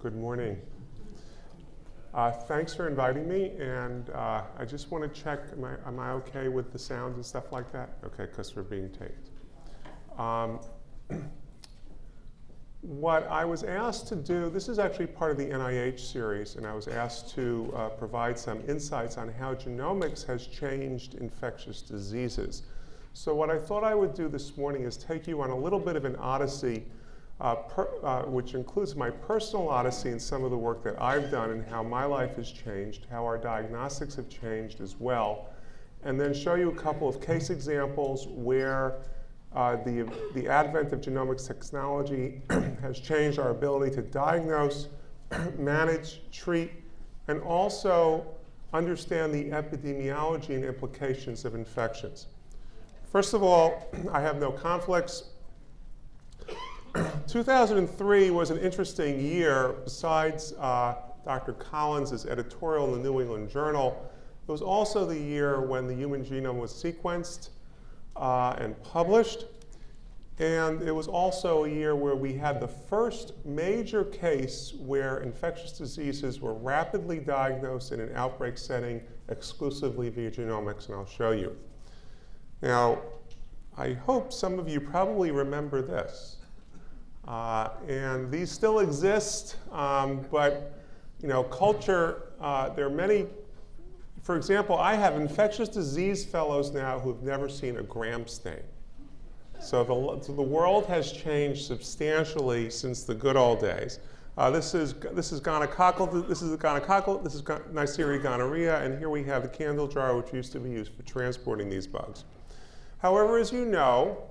Good morning. Uh, thanks for inviting me, and uh, I just want to check, am I, am I okay with the sound and stuff like that? Okay, because we're being taped. Um, what I was asked to do, this is actually part of the NIH series, and I was asked to uh, provide some insights on how genomics has changed infectious diseases. So what I thought I would do this morning is take you on a little bit of an odyssey, uh, per, uh, which includes my personal odyssey and some of the work that I've done and how my life has changed, how our diagnostics have changed as well, and then show you a couple of case examples where uh, the, the advent of genomics technology has changed our ability to diagnose, manage, treat, and also understand the epidemiology and implications of infections. First of all, I have no conflicts. 2003 was an interesting year. Besides uh, Dr. Collins' editorial in the New England Journal, it was also the year when the human genome was sequenced uh, and published. And it was also a year where we had the first major case where infectious diseases were rapidly diagnosed in an outbreak setting exclusively via genomics, and I'll show you. Now, I hope some of you probably remember this. Uh, and these still exist, um, but you know, culture, uh, there are many for example, I have infectious disease fellows now who've never seen a gram stain. So the, so the world has changed substantially since the good old days. Uh, this is this is gonococcal. This is gonococcal. This is Neisseria gonorrhea, and here we have the candle jar, which used to be used for transporting these bugs. However, as you know,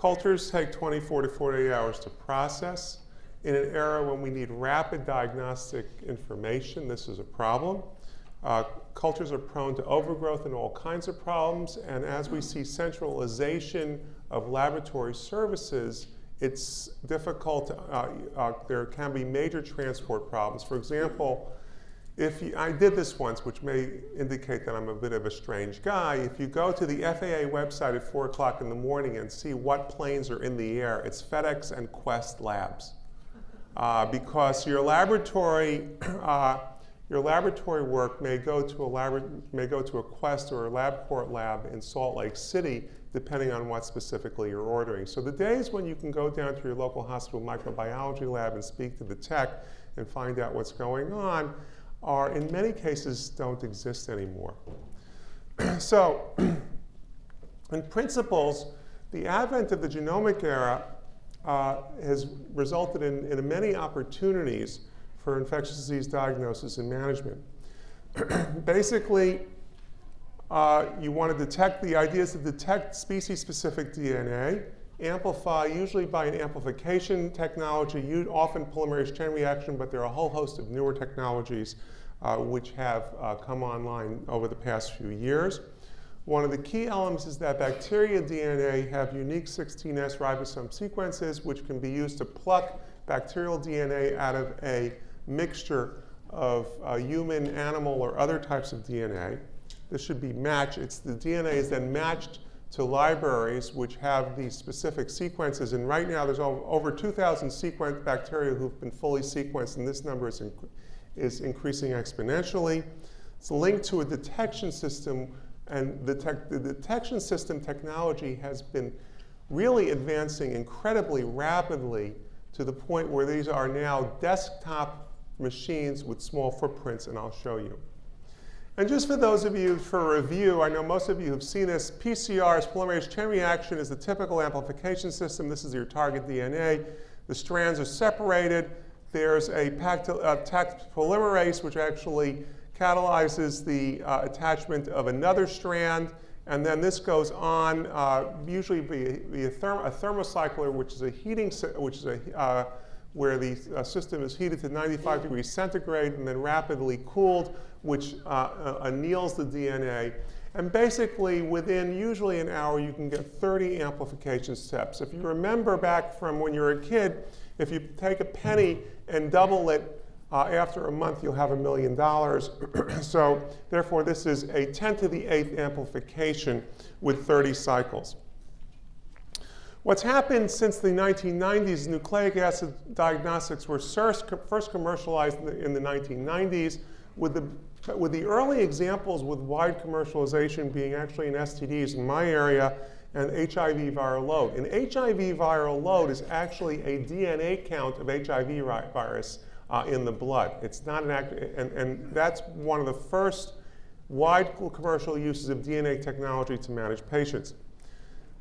cultures take 24 to 48 hours to process. In an era when we need rapid diagnostic information, this is a problem. Uh, cultures are prone to overgrowth and all kinds of problems, and as we see centralization of laboratory services, it's difficult, to, uh, uh, there can be major transport problems. For example, if you, I did this once, which may indicate that I'm a bit of a strange guy. If you go to the FAA website at 4 o'clock in the morning and see what planes are in the air, it's FedEx and Quest labs. Uh, because your laboratory uh, your laboratory work may go to a may go to a Quest or a LabCorp lab in Salt Lake City, depending on what specifically you're ordering. So the days when you can go down to your local hospital microbiology lab and speak to the tech and find out what's going on are, in many cases, don't exist anymore. so, in principles, the advent of the genomic era uh, has resulted in, in many opportunities for infectious disease diagnosis and management. Basically, uh, you want to detect, the idea is to detect species-specific DNA, amplify, usually by an amplification technology, often polymerase chain reaction, but there are a whole host of newer technologies uh, which have uh, come online over the past few years. One of the key elements is that bacteria DNA have unique 16S ribosome sequences which can be used to pluck bacterial DNA out of a mixture of uh, human, animal, or other types of DNA. This should be matched. It's the DNA is then matched to libraries which have these specific sequences. And right now, there's over 2,000 sequenced bacteria who've been fully sequenced, and this number is, inc is increasing exponentially. It's linked to a detection system, and the, the detection system technology has been really advancing incredibly rapidly to the point where these are now desktop machines with small footprints, and I'll show you. And just for those of you for review, I know most of you have seen this. PCR's polymerase chain reaction is the typical amplification system. This is your target DNA. The strands are separated. There's a uh, polymerase, which actually catalyzes the uh, attachment of another strand. And then this goes on, uh, usually via, via therm a thermocycler, which is a heating, which is a uh, where the uh, system is heated to 95 degrees centigrade and then rapidly cooled, which uh, uh, anneals the DNA. And basically, within usually an hour, you can get 30 amplification steps. If you remember back from when you were a kid, if you take a penny and double it uh, after a month, you'll have a million dollars. so therefore, this is a 10 to the 8th amplification with 30 cycles. What's happened since the 1990s, nucleic acid diagnostics were first commercialized in the 1990s with the, with the early examples with wide commercialization being actually in STDs in my area and HIV viral load. An HIV viral load is actually a DNA count of HIV virus uh, in the blood. It's not an act, and, and that's one of the first wide commercial uses of DNA technology to manage patients.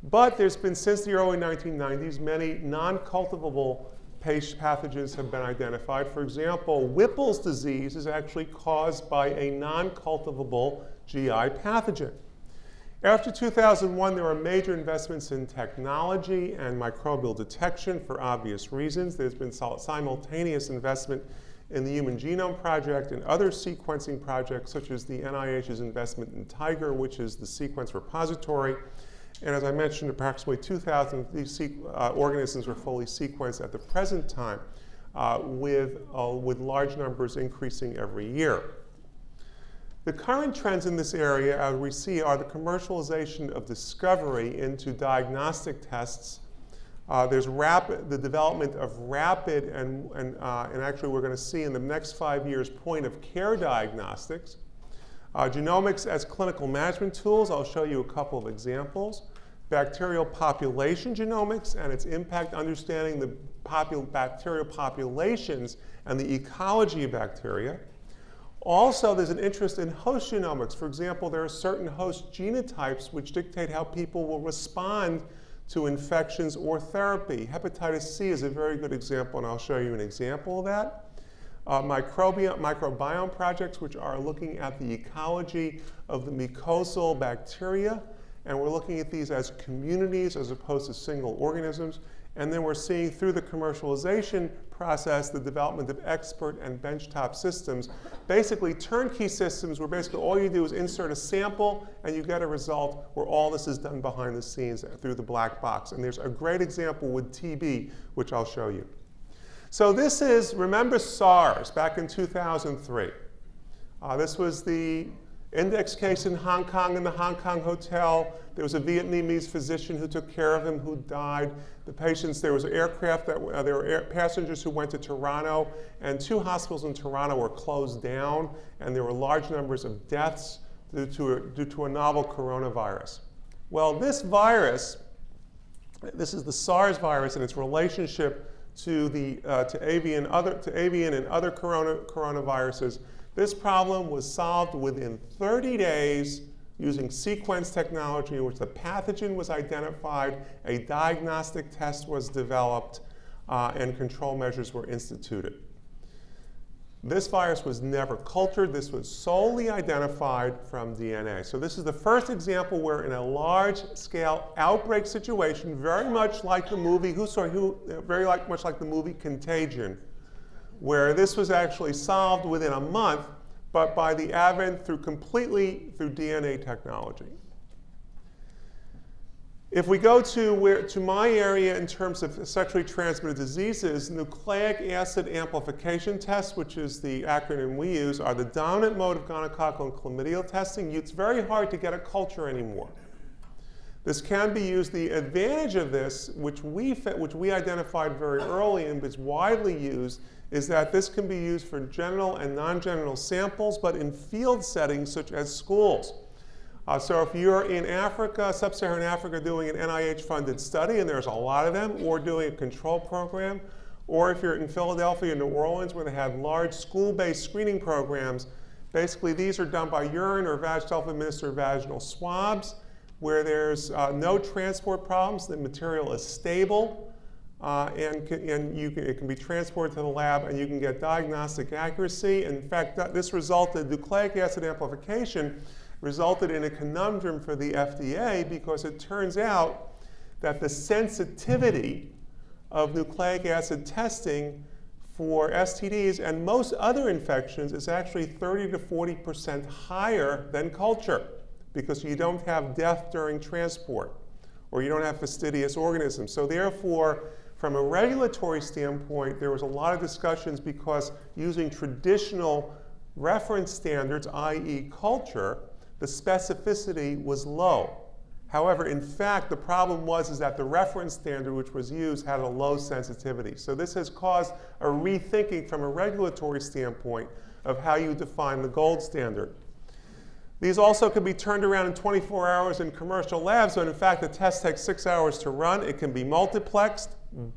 But there's been, since the early 1990s, many non-cultivable pathogens have been identified. For example, Whipple's disease is actually caused by a non-cultivable GI pathogen. After 2001, there were major investments in technology and microbial detection for obvious reasons. There's been simultaneous investment in the Human Genome Project and other sequencing projects, such as the NIH's investment in TIGR, which is the sequence repository. And as I mentioned, approximately 2,000 of these uh, organisms were fully sequenced at the present time, uh, with, uh, with large numbers increasing every year. The current trends in this area, as we see, are the commercialization of discovery into diagnostic tests. Uh, there's rapid, the development of rapid, and, and, uh, and actually we're going to see in the next five years, point of care diagnostics. Uh, genomics as clinical management tools, I'll show you a couple of examples. Bacterial population genomics and its impact understanding the popul bacterial populations and the ecology of bacteria. Also, there's an interest in host genomics. For example, there are certain host genotypes which dictate how people will respond to infections or therapy. Hepatitis C is a very good example, and I'll show you an example of that uh, microbiome, microbiome projects, which are looking at the ecology of the mucosal bacteria. And we're looking at these as communities as opposed to single organisms. And then we're seeing through the commercialization process the development of expert and benchtop systems. Basically, turnkey systems where basically all you do is insert a sample and you get a result where all this is done behind the scenes through the black box. And there's a great example with TB, which I'll show you. So this is, remember SARS back in 2003. Uh, this was the index case in Hong Kong in the Hong Kong hotel. There was a Vietnamese physician who took care of him who died. The patients, there was aircraft that, uh, there were air, passengers who went to Toronto and two hospitals in Toronto were closed down and there were large numbers of deaths due to a, due to a novel coronavirus. Well, this virus, this is the SARS virus and its relationship to, the, uh, to, avian, other, to avian and other corona, coronaviruses. This problem was solved within 30 days using sequence technology in which the pathogen was identified, a diagnostic test was developed, uh, and control measures were instituted. This virus was never cultured. This was solely identified from DNA. So this is the first example where in a large-scale outbreak situation, very much like the movie, who, sorry, who, very like, much like the movie Contagion, where this was actually solved within a month, but by the advent through completely through DNA technology. If we go to, where, to my area in terms of sexually transmitted diseases, nucleic acid amplification tests, which is the acronym we use, are the dominant mode of gonococcal and chlamydial testing. It's very hard to get a culture anymore. This can be used. The advantage of this, which we, which we identified very early and is widely used, is that this can be used for genital and non-genital samples, but in field settings such as schools. Uh, so if you're in Africa, sub-Saharan Africa, doing an NIH-funded study, and there's a lot of them, or doing a control program, or if you're in Philadelphia, and New Orleans, where they have large school-based screening programs, basically these are done by urine or self-administered vaginal swabs, where there's uh, no transport problems, the material is stable, uh, and, can, and you can, it can be transported to the lab and you can get diagnostic accuracy. In fact, this resulted, in nucleic acid amplification resulted in a conundrum for the FDA because it turns out that the sensitivity of nucleic acid testing for STDs and most other infections is actually 30 to 40% higher than culture because you don't have death during transport or you don't have fastidious organisms. So therefore, from a regulatory standpoint, there was a lot of discussions because using traditional reference standards, i.e. culture, the specificity was low. However, in fact, the problem was is that the reference standard which was used had a low sensitivity. So this has caused a rethinking from a regulatory standpoint of how you define the gold standard. These also can be turned around in 24 hours in commercial labs, but in fact the test takes six hours to run. It can be multiplexed,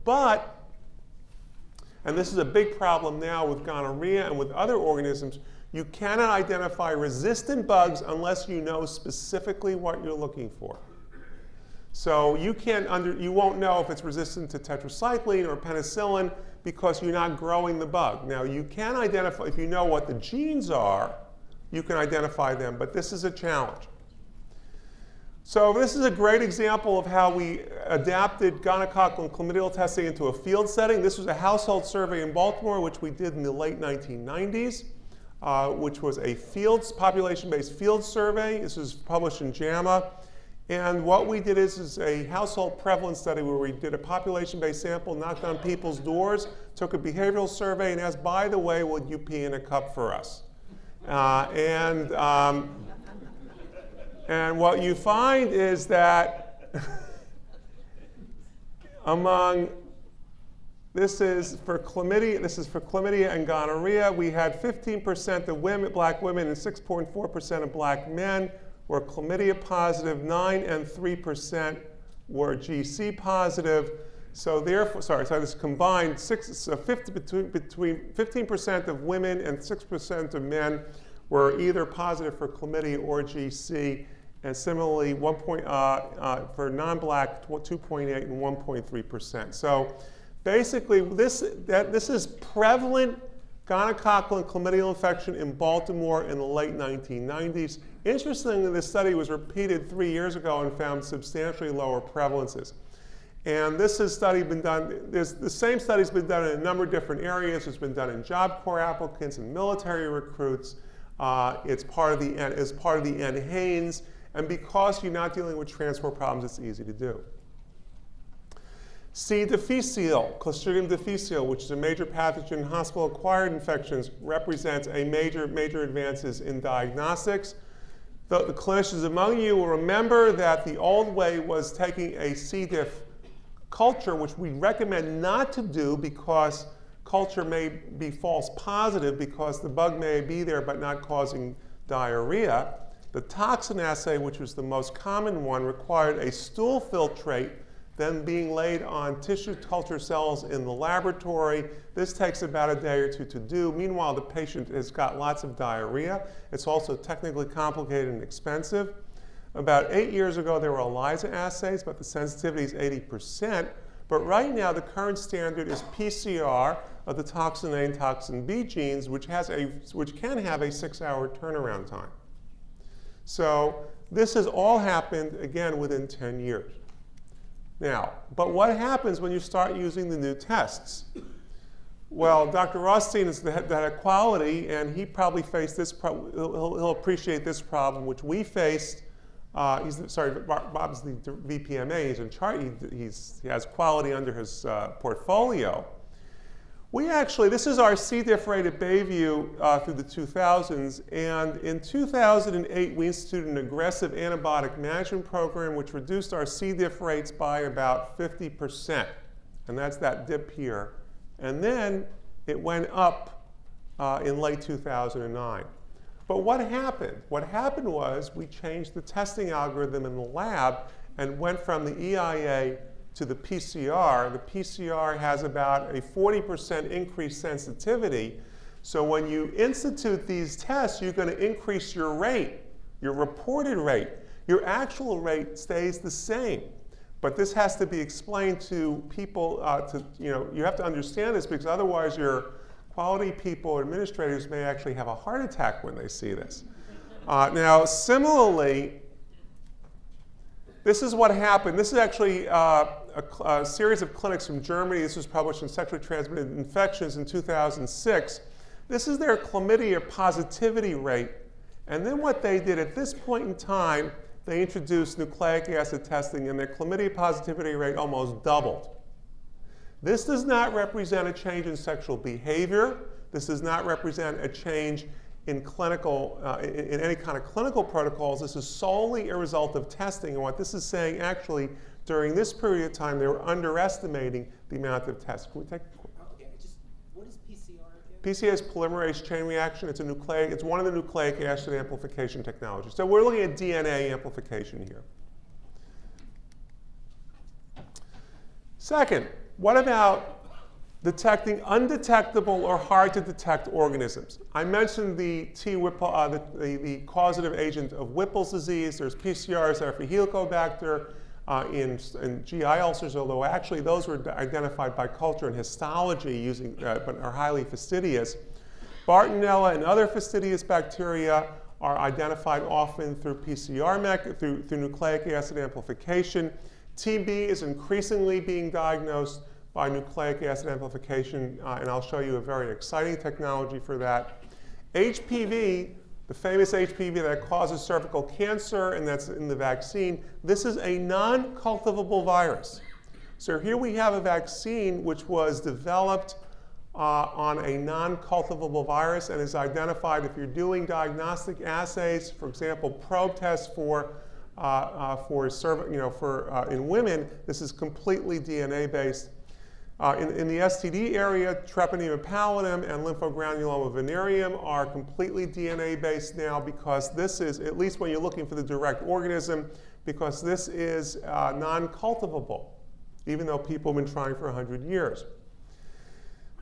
but, and this is a big problem now with gonorrhea and with other organisms, you cannot identify resistant bugs unless you know specifically what you're looking for. So you can't under, you won't know if it's resistant to tetracycline or penicillin because you're not growing the bug. Now you can identify, if you know what the genes are, you can identify them, but this is a challenge. So this is a great example of how we adapted gonococcal and chlamydial testing into a field setting. This was a household survey in Baltimore, which we did in the late 1990s uh, which was a fields, population-based field survey. This was published in JAMA. And what we did is, is a household prevalence study where we did a population-based sample, knocked on people's doors, took a behavioral survey, and asked, by the way, would you pee in a cup for us? Uh, and, um, and what you find is that among this is for chlamydia. This is for chlamydia and gonorrhea. We had 15% of women, black women and 6.4% of black men were chlamydia positive. 9 and 3% were GC positive. So therefore, sorry, so this combined six, so 50, between, between 15% of women and 6% of men were either positive for chlamydia or GC. And similarly, 1 point, uh, uh, for non-black, 2.8 and 1.3%. So basically, this, that, this is prevalent gonococcal and chlamydial infection in Baltimore in the late 1990s. Interestingly, this study was repeated three years ago and found substantially lower prevalences. And this has study been done, the same study's been done in a number of different areas. It's been done in Job Corps applicants and military recruits. Uh, it's part of the, as part of the N. NHANES. And because you're not dealing with transport problems, it's easy to do. C. difficile, Clostridium difficile, which is a major pathogen in hospital-acquired infections, represents a major, major advances in diagnostics. The, the, clinicians among you will remember that the old way was taking a C. diff culture, which we recommend not to do because culture may be false positive because the bug may be there but not causing diarrhea. The toxin assay, which was the most common one, required a stool filtrate then being laid on tissue culture cells in the laboratory. This takes about a day or two to do. Meanwhile, the patient has got lots of diarrhea. It's also technically complicated and expensive. About eight years ago, there were ELISA assays, but the sensitivity is 80%. But right now, the current standard is PCR of the toxin A and toxin B genes, which, has a, which can have a six-hour turnaround time. So this has all happened, again, within 10 years. Now, but what happens when you start using the new tests? Well, Dr. Rothstein is the head, of quality, and he probably faced this, pro he'll, he'll, appreciate this problem, which we faced. Uh, he's, sorry, Bob's the VPMA, he's in charge, he, he's, he has quality under his uh, portfolio. We actually, this is our C. diff rate at Bayview uh, through the 2000s, and in 2008 we instituted an aggressive antibiotic management program which reduced our C. diff rates by about 50%, and that's that dip here. And then it went up uh, in late 2009. But what happened? What happened was we changed the testing algorithm in the lab and went from the EIA to the PCR, the PCR has about a 40% increased sensitivity. So when you institute these tests, you're going to increase your rate, your reported rate. Your actual rate stays the same. But this has to be explained to people, uh, to, you know, you have to understand this because otherwise your quality people or administrators may actually have a heart attack when they see this. Uh, now, similarly, this is what happened. This is actually uh, a, a, series of clinics from Germany. This was published in Sexually Transmitted Infections in 2006. This is their chlamydia positivity rate. And then what they did at this point in time, they introduced nucleic acid testing and their chlamydia positivity rate almost doubled. This does not represent a change in sexual behavior. This does not represent a change in clinical, uh, in, in, any kind of clinical protocols. This is solely a result of testing. And what this is saying, actually, during this period of time, they were underestimating the amount of tests. Can we take? Okay, just what is PCR again? PCR is polymerase chain reaction. It's a nucleic. It's one of the nucleic acid amplification technologies. So we're looking at DNA amplification here. Second, what about detecting undetectable or hard to detect organisms. I mentioned the T Whipple, uh, the, the, the, causative agent of Whipple's disease. There's PCRs for Helicobacter uh, in, in, GI ulcers, although actually those were identified by culture and histology using, uh, but are highly fastidious. Bartonella and other fastidious bacteria are identified often through PCR, through, through nucleic acid amplification. TB is increasingly being diagnosed by nucleic acid amplification, uh, and I'll show you a very exciting technology for that. HPV, the famous HPV that causes cervical cancer and that's in the vaccine, this is a non-cultivable virus. So here we have a vaccine which was developed uh, on a non-cultivable virus and is identified if you're doing diagnostic assays, for example, probe tests for uh, uh, for you know for uh, in women, this is completely DNA based. Uh, in, in, the STD area, treponema pallidum and lymphogranuloma venereum are completely DNA-based now because this is, at least when you're looking for the direct organism, because this is uh, non-cultivable, even though people have been trying for 100 years.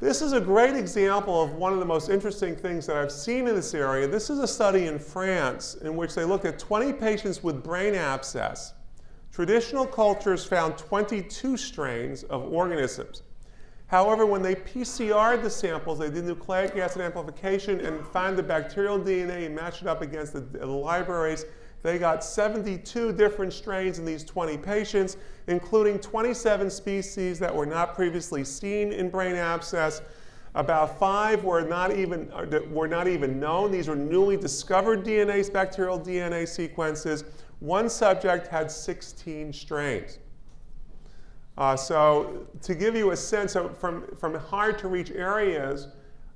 This is a great example of one of the most interesting things that I've seen in this area. This is a study in France in which they looked at 20 patients with brain abscess. Traditional cultures found 22 strains of organisms. However, when they PCR'd the samples, they did nucleic acid amplification and found the bacterial DNA and matched it up against the, the libraries. They got 72 different strains in these 20 patients, including 27 species that were not previously seen in brain abscess. About five were not even, uh, were not even known. These were newly discovered DNA, bacterial DNA sequences. One subject had 16 strains. Uh, so to give you a sense of from, from hard to reach areas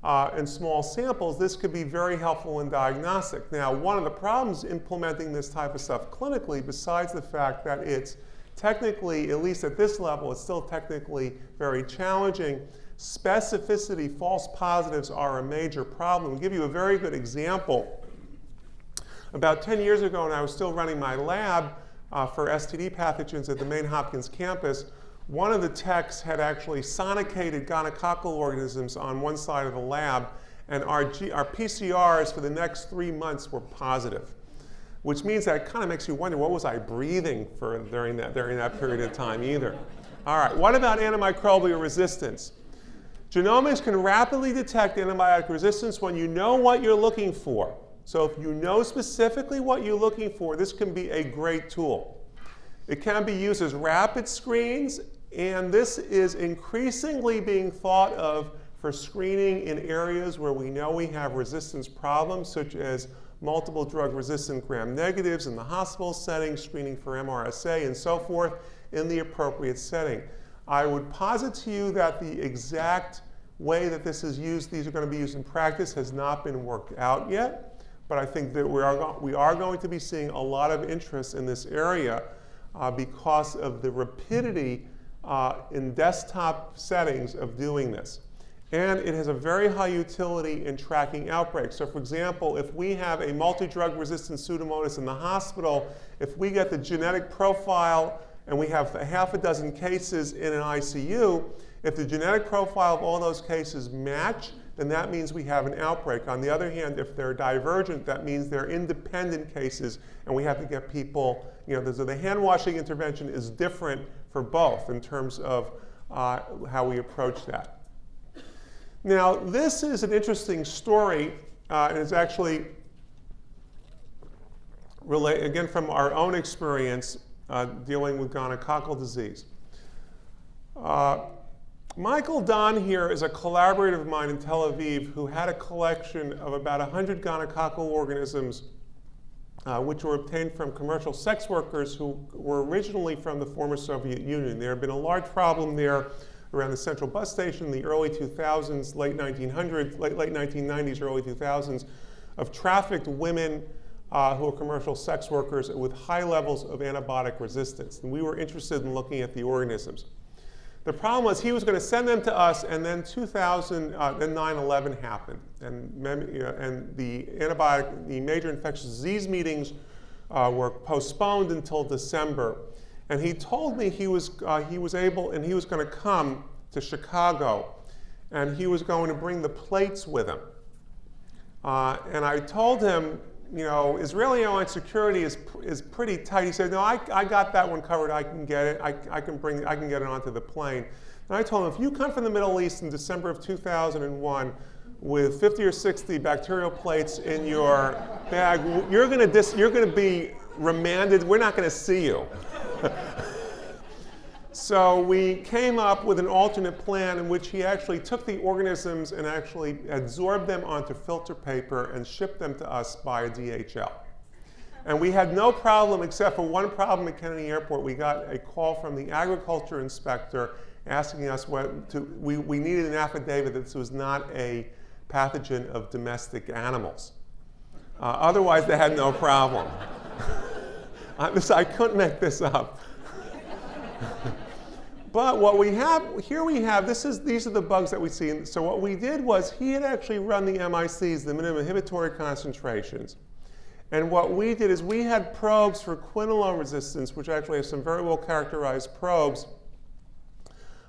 uh, and small samples, this could be very helpful in diagnostic. Now, one of the problems implementing this type of stuff clinically, besides the fact that it's technically, at least at this level, it's still technically very challenging, specificity, false positives are a major problem. I'll give you a very good example. About 10 years ago, when I was still running my lab uh, for STD pathogens at the main Hopkins campus, one of the techs had actually sonicated gonococcal organisms on one side of the lab, and our, G, our PCRs for the next three months were positive, which means that it kind of makes you wonder, what was I breathing for during that, during that period of time either? All right, what about antimicrobial resistance? Genomics can rapidly detect antibiotic resistance when you know what you're looking for. So if you know specifically what you're looking for, this can be a great tool. It can be used as rapid screens and this is increasingly being thought of for screening in areas where we know we have resistance problems, such as multiple drug resistant gram negatives in the hospital setting, screening for MRSA, and so forth in the appropriate setting. I would posit to you that the exact way that this is used, these are going to be used in practice, has not been worked out yet. But I think that we are, we are going to be seeing a lot of interest in this area uh, because of the rapidity uh, in desktop settings of doing this. And it has a very high utility in tracking outbreaks. So for example, if we have a multi-drug resistant Pseudomonas in the hospital, if we get the genetic profile and we have a half a dozen cases in an ICU, if the genetic profile of all those cases match, then that means we have an outbreak. On the other hand, if they're divergent, that means they're independent cases, and we have to get people, you know, so the hand washing intervention is different for both in terms of uh, how we approach that. Now, this is an interesting story, uh, and it's actually, relate, again, from our own experience uh, dealing with gonococcal disease. Uh, Michael Don here is a collaborator of mine in Tel Aviv who had a collection of about 100 gonococcal organisms uh, which were obtained from commercial sex workers who were originally from the former Soviet Union. There had been a large problem there around the central bus station in the early 2000s, late 1900s, late, late 1990s, early 2000s, of trafficked women uh, who are commercial sex workers with high levels of antibiotic resistance. And we were interested in looking at the organisms. The problem was he was going to send them to us, and then 2000, uh, then 9/11 happened, and, you know, and the antibiotic, the major infectious disease meetings uh, were postponed until December. And he told me he was uh, he was able, and he was going to come to Chicago, and he was going to bring the plates with him. Uh, and I told him, you know, Israeli airline security is, is pretty tight. He said, no, I, I got that one covered. I can get it. I, I, can bring, I can get it onto the plane. And I told him, if you come from the Middle East in December of 2001 with 50 or 60 bacterial plates in your bag, you're going to you're going to be remanded. We're not going to see you. So we came up with an alternate plan in which he actually took the organisms and actually absorbed them onto filter paper and shipped them to us by DHL. And we had no problem except for one problem at Kennedy Airport. We got a call from the agriculture inspector asking us what to, we, we needed an affidavit that this was not a pathogen of domestic animals. Uh, otherwise, they had no problem. I couldn't make this up. But what we have, here we have, this is, these are the bugs that we see. So what we did was he had actually run the MICs, the minimum inhibitory concentrations. And what we did is we had probes for quinolone resistance, which actually have some very well characterized probes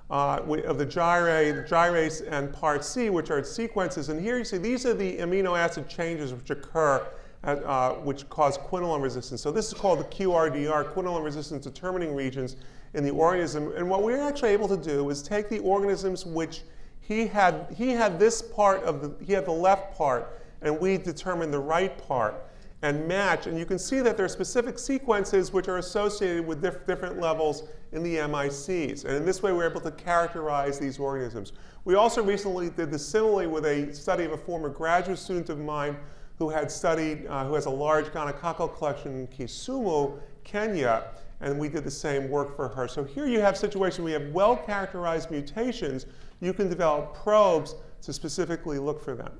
uh, of the gyrase, gyrase and parC, which are sequences. And here you see these are the amino acid changes which occur at, uh, which cause quinolone resistance. So this is called the QRDR, quinolone resistance determining regions in the organism. And what we are actually able to do is take the organisms which he had, he had this part of the, he had the left part, and we determined the right part and match. And you can see that there are specific sequences which are associated with diff different levels in the MICs. And in this way, we're able to characterize these organisms. We also recently did this similarly with a study of a former graduate student of mine who had studied, uh, who has a large gonococcal collection in Kisumu, Kenya and we did the same work for her. So here you have a situation where you have well-characterized mutations. You can develop probes to specifically look for them.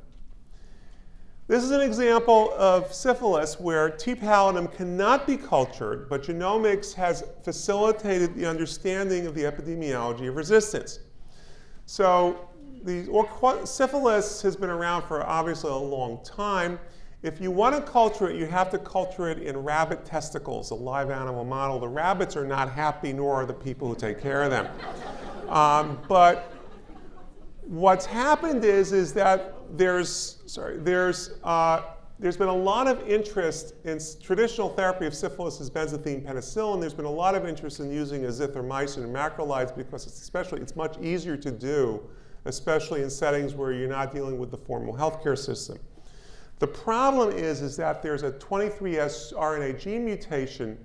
This is an example of syphilis where T. pallidum cannot be cultured, but genomics has facilitated the understanding of the epidemiology of resistance. So the syphilis has been around for obviously a long time. If you want to culture it, you have to culture it in rabbit testicles, a live animal model. The rabbits are not happy, nor are the people who take care of them. Um, but what's happened is, is that there's, sorry, there's, uh, there's been a lot of interest in traditional therapy of syphilis is benzathine penicillin. There's been a lot of interest in using azithromycin and macrolides because it's especially, it's much easier to do, especially in settings where you're not dealing with the formal healthcare system. The problem is, is that there's a 23S RNA gene mutation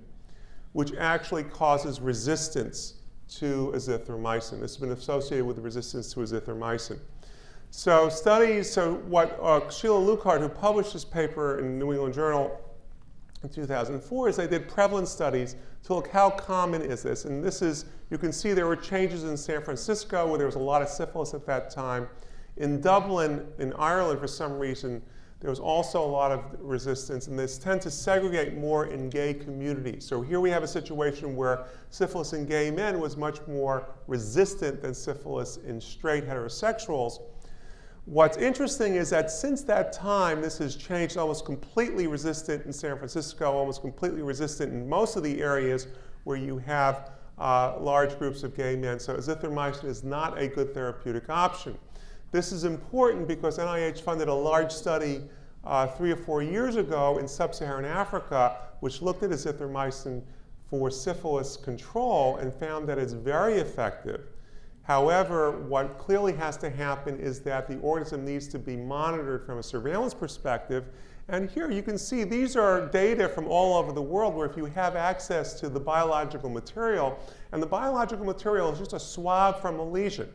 which actually causes resistance to azithromycin. This has been associated with resistance to azithromycin. So studies, so what uh, Sheila Lukehart, who published this paper in New England Journal in 2004, is they did prevalence studies to look how common is this. And this is, you can see there were changes in San Francisco where there was a lot of syphilis at that time. In Dublin, in Ireland, for some reason, there was also a lot of resistance, and this tend to segregate more in gay communities. So here we have a situation where syphilis in gay men was much more resistant than syphilis in straight heterosexuals. What's interesting is that since that time, this has changed almost completely resistant in San Francisco, almost completely resistant in most of the areas where you have uh, large groups of gay men. So azithromycin is not a good therapeutic option. This is important because NIH funded a large study uh, three or four years ago in sub-Saharan Africa, which looked at azithromycin for syphilis control and found that it's very effective. However, what clearly has to happen is that the organism needs to be monitored from a surveillance perspective. And here you can see these are data from all over the world where if you have access to the biological material, and the biological material is just a swab from a lesion.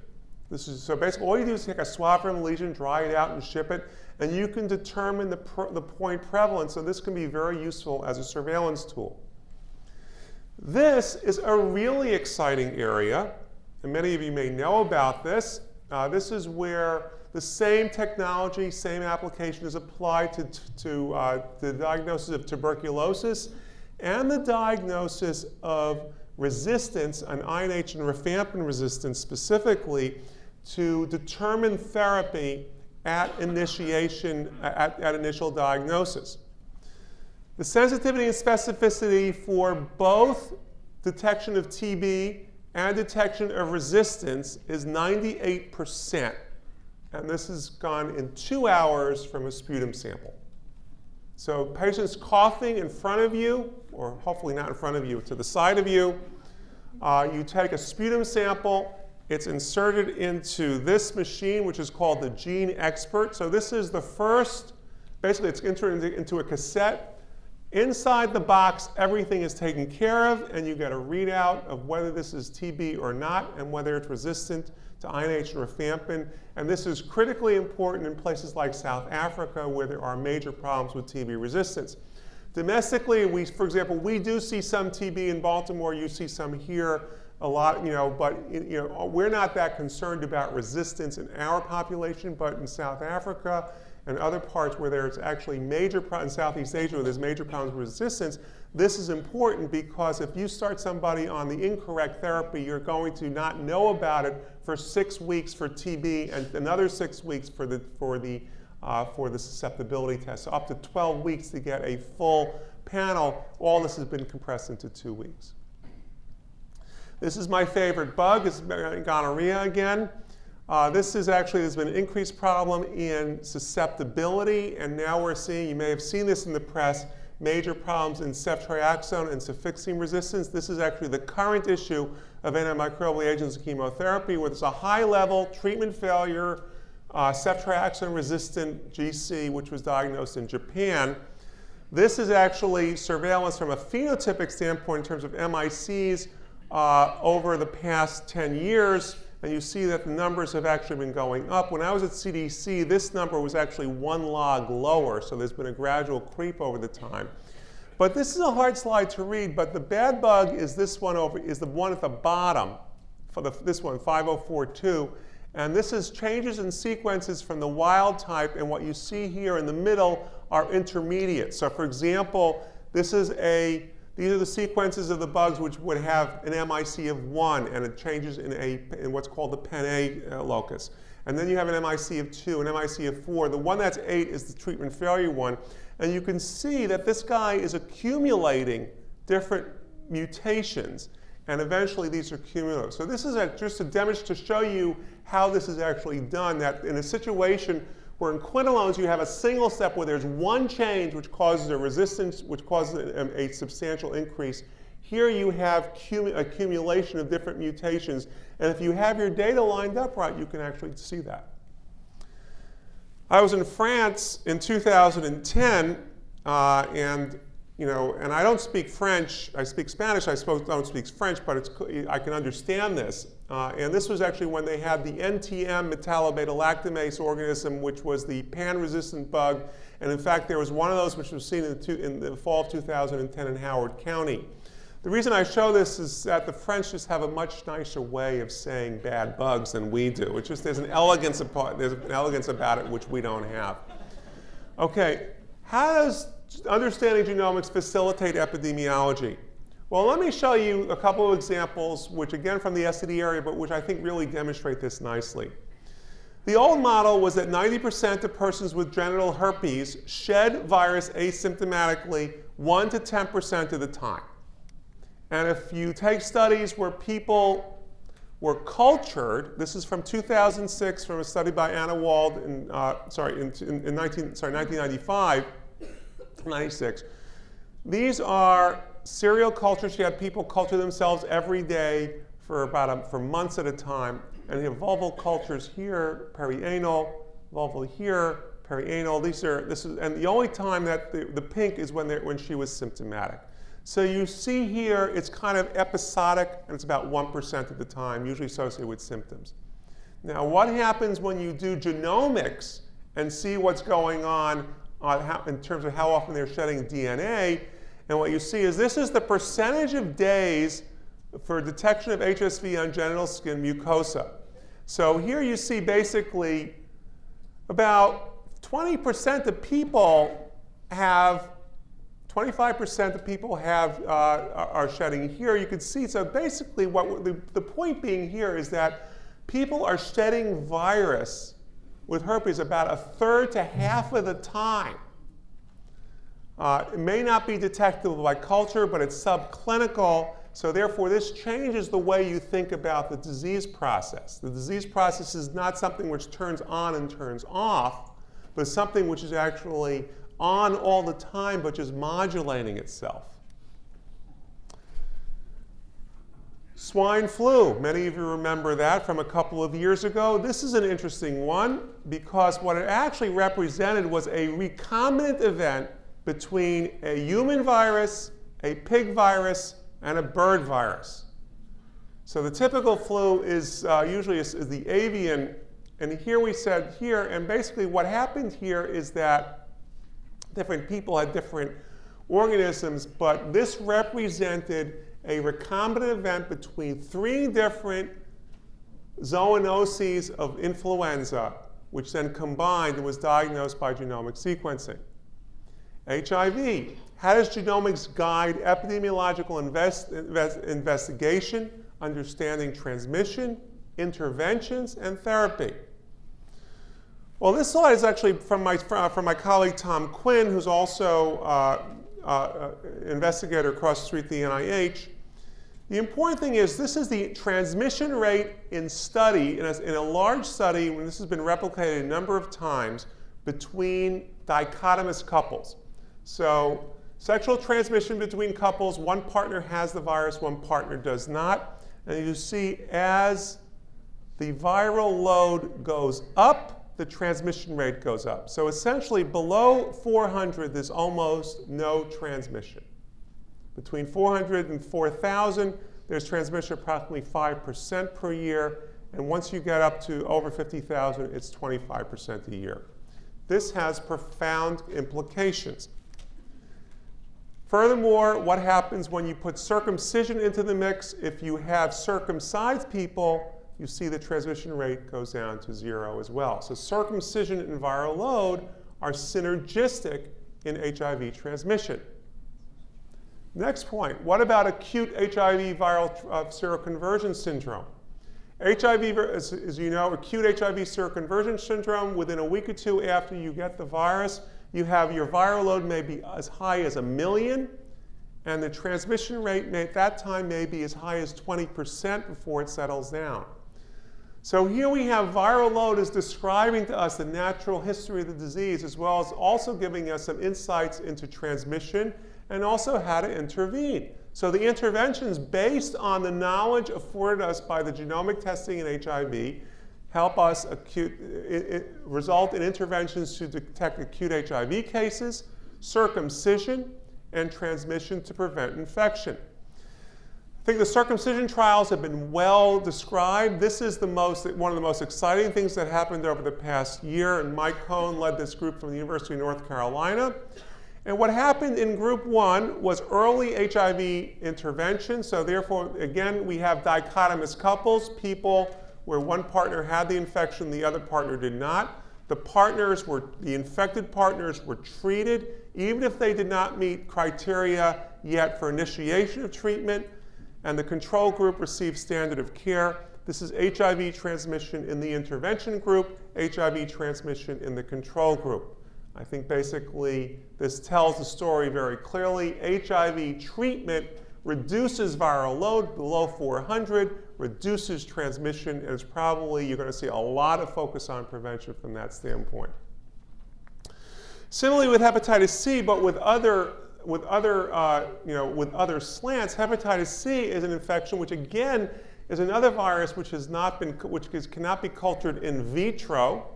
This is, so basically all you do is take a swab from a lesion, dry it out and ship it, and you can determine the, the point prevalence, so this can be very useful as a surveillance tool. This is a really exciting area, and many of you may know about this. Uh, this is where the same technology, same application is applied to, to uh, the diagnosis of tuberculosis and the diagnosis of resistance, an INH and rifampin resistance specifically, to determine therapy at initiation, at, at initial diagnosis. The sensitivity and specificity for both detection of TB and detection of resistance is 98%. And this has gone in two hours from a sputum sample. So patients coughing in front of you, or hopefully not in front of you, to the side of you. Uh, you take a sputum sample, it's inserted into this machine, which is called the GeneXpert. So this is the first, basically it's into, into a cassette. Inside the box, everything is taken care of, and you get a readout of whether this is TB or not, and whether it's resistant to INH and rifampin. And this is critically important in places like South Africa, where there are major problems with TB resistance. Domestically, we, for example, we do see some TB in Baltimore. You see some here a lot, you know, but you know, we're not that concerned about resistance in our population, but in South Africa and other parts where there's actually major problems, in Southeast Asia where there's major problems with resistance, this is important because if you start somebody on the incorrect therapy, you're going to not know about it for six weeks for TB and another six weeks for the, for the, uh, for the susceptibility test. So up to 12 weeks to get a full panel. All this has been compressed into two weeks. This is my favorite bug, it's gonorrhea again. Uh, this is actually, there's been an increased problem in susceptibility, and now we're seeing, you may have seen this in the press, major problems in ceftriaxone and cefixime resistance. This is actually the current issue of antimicrobial agents and chemotherapy, where there's a high level treatment failure, uh, ceftriaxone resistant GC, which was diagnosed in Japan. This is actually surveillance from a phenotypic standpoint in terms of MICs uh, over the past 10 years, and you see that the numbers have actually been going up. When I was at CDC, this number was actually one log lower, so there's been a gradual creep over the time. But this is a hard slide to read, but the bad bug is this one over, is the one at the bottom, for the, this one, 5042. And this is changes in sequences from the wild type, and what you see here in the middle are intermediate. So for example, this is a these are the sequences of the bugs which would have an MIC of 1 and it changes in, a, in what's called the PEN-A uh, locus. And then you have an MIC of 2, an MIC of 4. The one that's 8 is the treatment failure one. And you can see that this guy is accumulating different mutations. And eventually these are cumulative. So this is a, just a demonstration to show you how this is actually done, that in a situation where in quinolones you have a single step where there's one change which causes a resistance, which causes a, a substantial increase. Here you have accumulation of different mutations. And if you have your data lined up right, you can actually see that. I was in France in 2010, uh, and you know, and I don't speak French. I speak Spanish. I don't speak French, but it's, I can understand this. Uh, and this was actually when they had the NDM metallo-beta-lactamase organism, which was the pan-resistant bug. And in fact, there was one of those which was seen in the, two, in the fall of 2010 in Howard County. The reason I show this is that the French just have a much nicer way of saying bad bugs than we do. It's just there's an elegance about, there's an elegance about it which we don't have. Okay, how does understanding genomics facilitate epidemiology? Well, let me show you a couple of examples, which again from the STD area, but which I think really demonstrate this nicely. The old model was that 90% of persons with genital herpes shed virus asymptomatically 1 to 10% of the time. And if you take studies where people were cultured, this is from 2006 from a study by Anna Wald in, uh, sorry, in, in, in 19, sorry, 1995, 96. These are serial cultures, you have people culture themselves every day for about a, for months at a time. And you have vulval cultures here, perianal, vulval here, perianal. These are, this is, and the only time that the, the pink is when, when she was symptomatic. So you see here, it's kind of episodic, and it's about 1% of the time, usually associated with symptoms. Now, what happens when you do genomics and see what's going on how, in terms of how often they're shedding DNA and what you see is this is the percentage of days for detection of HSV on genital skin mucosa. So here you see basically about 20% of people have 25% of people have uh, are shedding here. You can see, so basically what the, the point being here is that people are shedding virus with herpes about a third to half of the time. Uh, it may not be detectable by culture, but it's subclinical. So therefore, this changes the way you think about the disease process. The disease process is not something which turns on and turns off, but something which is actually on all the time, but just modulating itself. Swine flu, many of you remember that from a couple of years ago. This is an interesting one because what it actually represented was a recombinant event between a human virus, a pig virus, and a bird virus. So the typical flu is uh, usually is, is the avian, and here we said here, and basically what happened here is that different people had different organisms, but this represented a recombinant event between three different zoonoses of influenza, which then combined and was diagnosed by genomic sequencing. HIV. How does genomics guide epidemiological invest, invest, investigation, understanding transmission, interventions, and therapy? Well, this slide is actually from my, from my colleague Tom Quinn, who's also uh, uh, uh investigator across the street at the NIH. The important thing is this is the transmission rate in study, in a, in a large study, when this has been replicated a number of times, between dichotomous couples. So sexual transmission between couples, one partner has the virus, one partner does not. And you see as the viral load goes up, the transmission rate goes up. So essentially below 400, there's almost no transmission. Between 400 and 4,000, there's transmission approximately 5% per year. And once you get up to over 50,000, it's 25% a year. This has profound implications. Furthermore, what happens when you put circumcision into the mix? If you have circumcised people, you see the transmission rate goes down to zero as well. So circumcision and viral load are synergistic in HIV transmission. Next point, what about acute HIV viral uh, seroconversion syndrome? HIV, as, as you know, acute HIV seroconversion syndrome, within a week or two after you get the virus, you have your viral load may be as high as a million, and the transmission rate may, at that time may be as high as 20% before it settles down. So here we have viral load is describing to us the natural history of the disease, as well as also giving us some insights into transmission and also how to intervene. So the interventions based on the knowledge afforded us by the genomic testing in HIV help us acute, it, it result in interventions to detect acute HIV cases, circumcision, and transmission to prevent infection. I think the circumcision trials have been well described. This is the most, one of the most exciting things that happened over the past year, and Mike Cohen led this group from the University of North Carolina. And what happened in group one was early HIV intervention. So therefore, again, we have dichotomous couples, people where one partner had the infection, the other partner did not. The partners were, the infected partners were treated, even if they did not meet criteria yet for initiation of treatment, and the control group received standard of care. This is HIV transmission in the intervention group, HIV transmission in the control group. I think basically this tells the story very clearly. HIV treatment reduces viral load below 400, reduces transmission, and it's probably, you're going to see a lot of focus on prevention from that standpoint. Similarly with hepatitis C, but with other, with other, uh, you know, with other slants, hepatitis C is an infection which again is another virus which has not been, which is, cannot be cultured in vitro,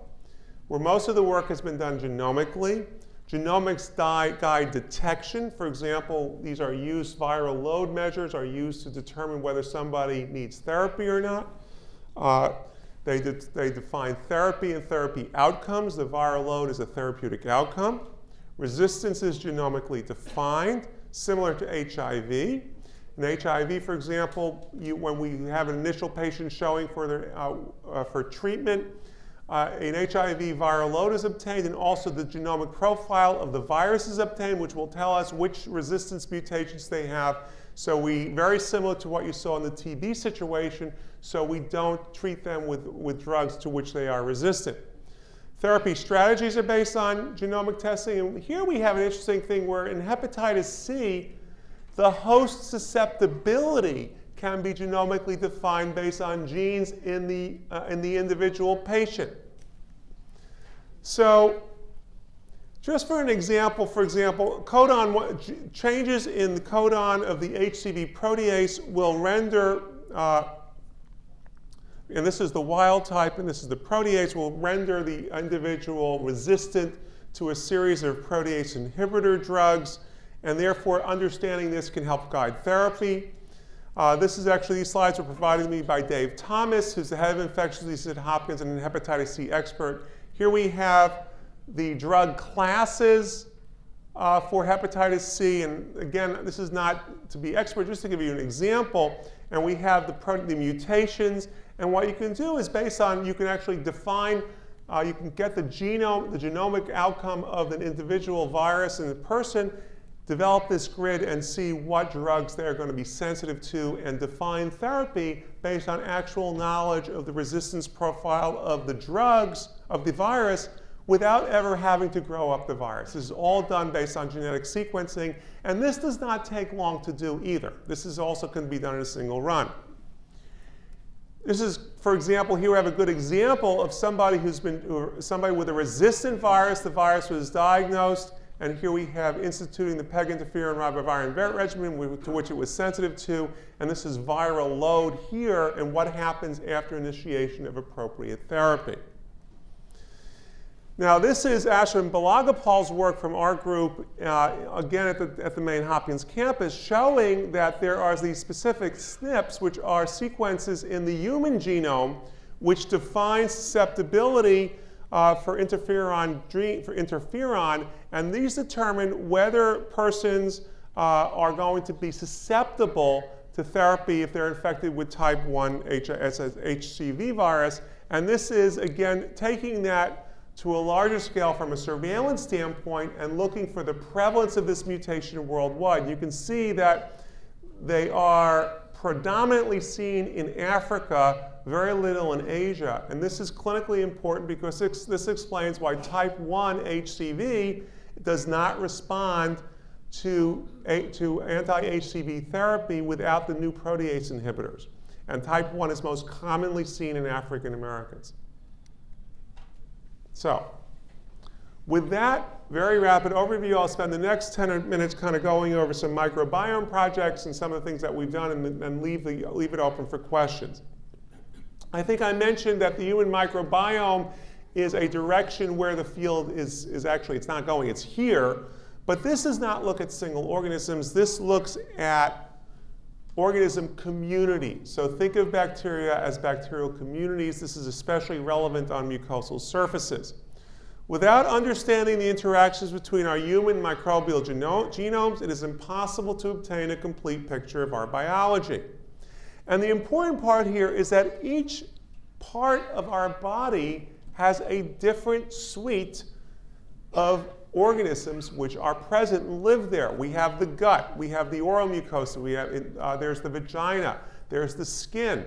where most of the work has been done genomically. Genomics guide detection. For example, these are used, viral load measures are used to determine whether somebody needs therapy or not. Uh, they, de they define therapy and therapy outcomes. The viral load is a therapeutic outcome. Resistance is genomically defined, similar to HIV. In HIV, for example, you, when we have an initial patient showing for, their, uh, uh, for treatment, uh, an HIV viral load is obtained, and also the genomic profile of the virus is obtained, which will tell us which resistance mutations they have. So we, very similar to what you saw in the TB situation, so we don't treat them with, with drugs to which they are resistant. Therapy strategies are based on genomic testing, and here we have an interesting thing where in hepatitis C, the host susceptibility can be genomically defined based on genes in the, uh, in the individual patient. So just for an example, for example, codon changes in the codon of the HCV protease will render, uh, and this is the wild type and this is the protease, will render the individual resistant to a series of protease inhibitor drugs, and therefore understanding this can help guide therapy. Uh, this is actually, these slides were provided to me by Dave Thomas, who's the head of infectious diseases at Hopkins and an hepatitis C expert. Here we have the drug classes uh, for hepatitis C. And again, this is not to be expert, just to give you an example. And we have the, the mutations. And what you can do is based on, you can actually define, uh, you can get the genome, the genomic outcome of an individual virus in the person, develop this grid and see what drugs they're going to be sensitive to and define therapy based on actual knowledge of the resistance profile of the drugs, of the virus, without ever having to grow up the virus. This is all done based on genetic sequencing, and this does not take long to do either. This is also can be done in a single run. This is, for example, here we have a good example of somebody who's been, somebody with a resistant virus. The virus was diagnosed, and here we have instituting the PEG interferon ribavirin regimen to which it was sensitive to, and this is viral load here and what happens after initiation of appropriate therapy. Now, this is Ashwin Balagopal's work from our group, uh, again at the, at the main Hopkins campus, showing that there are these specific SNPs, which are sequences in the human genome, which define susceptibility uh, for, interferon, for interferon, and these determine whether persons uh, are going to be susceptible to therapy if they're infected with type 1 HCV virus. And this is, again, taking that to a larger scale from a surveillance standpoint and looking for the prevalence of this mutation worldwide. You can see that they are predominantly seen in Africa, very little in Asia. And this is clinically important because this, explains why type 1 HCV does not respond to, to anti-HCV therapy without the new protease inhibitors. And type 1 is most commonly seen in African Americans. So with that very rapid overview, I'll spend the next 10 minutes kind of going over some microbiome projects and some of the things that we've done and, and leave, the, leave it open for questions. I think I mentioned that the human microbiome is a direction where the field is, is actually, it's not going, it's here. But this does not look at single organisms. This looks at organism community. So think of bacteria as bacterial communities. This is especially relevant on mucosal surfaces. Without understanding the interactions between our human microbial genomes, it is impossible to obtain a complete picture of our biology. And the important part here is that each part of our body has a different suite of organisms which are present and live there. We have the gut, we have the oral mucosa, we have, uh, there's the vagina, there's the skin.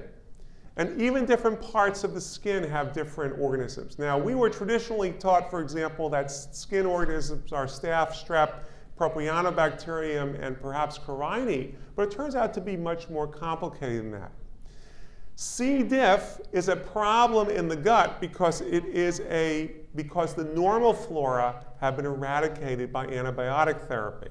And even different parts of the skin have different organisms. Now, we were traditionally taught, for example, that skin organisms are staph, strep, propionibacterium, and perhaps carinii, but it turns out to be much more complicated than that. C. diff is a problem in the gut because it is a because the normal flora have been eradicated by antibiotic therapy.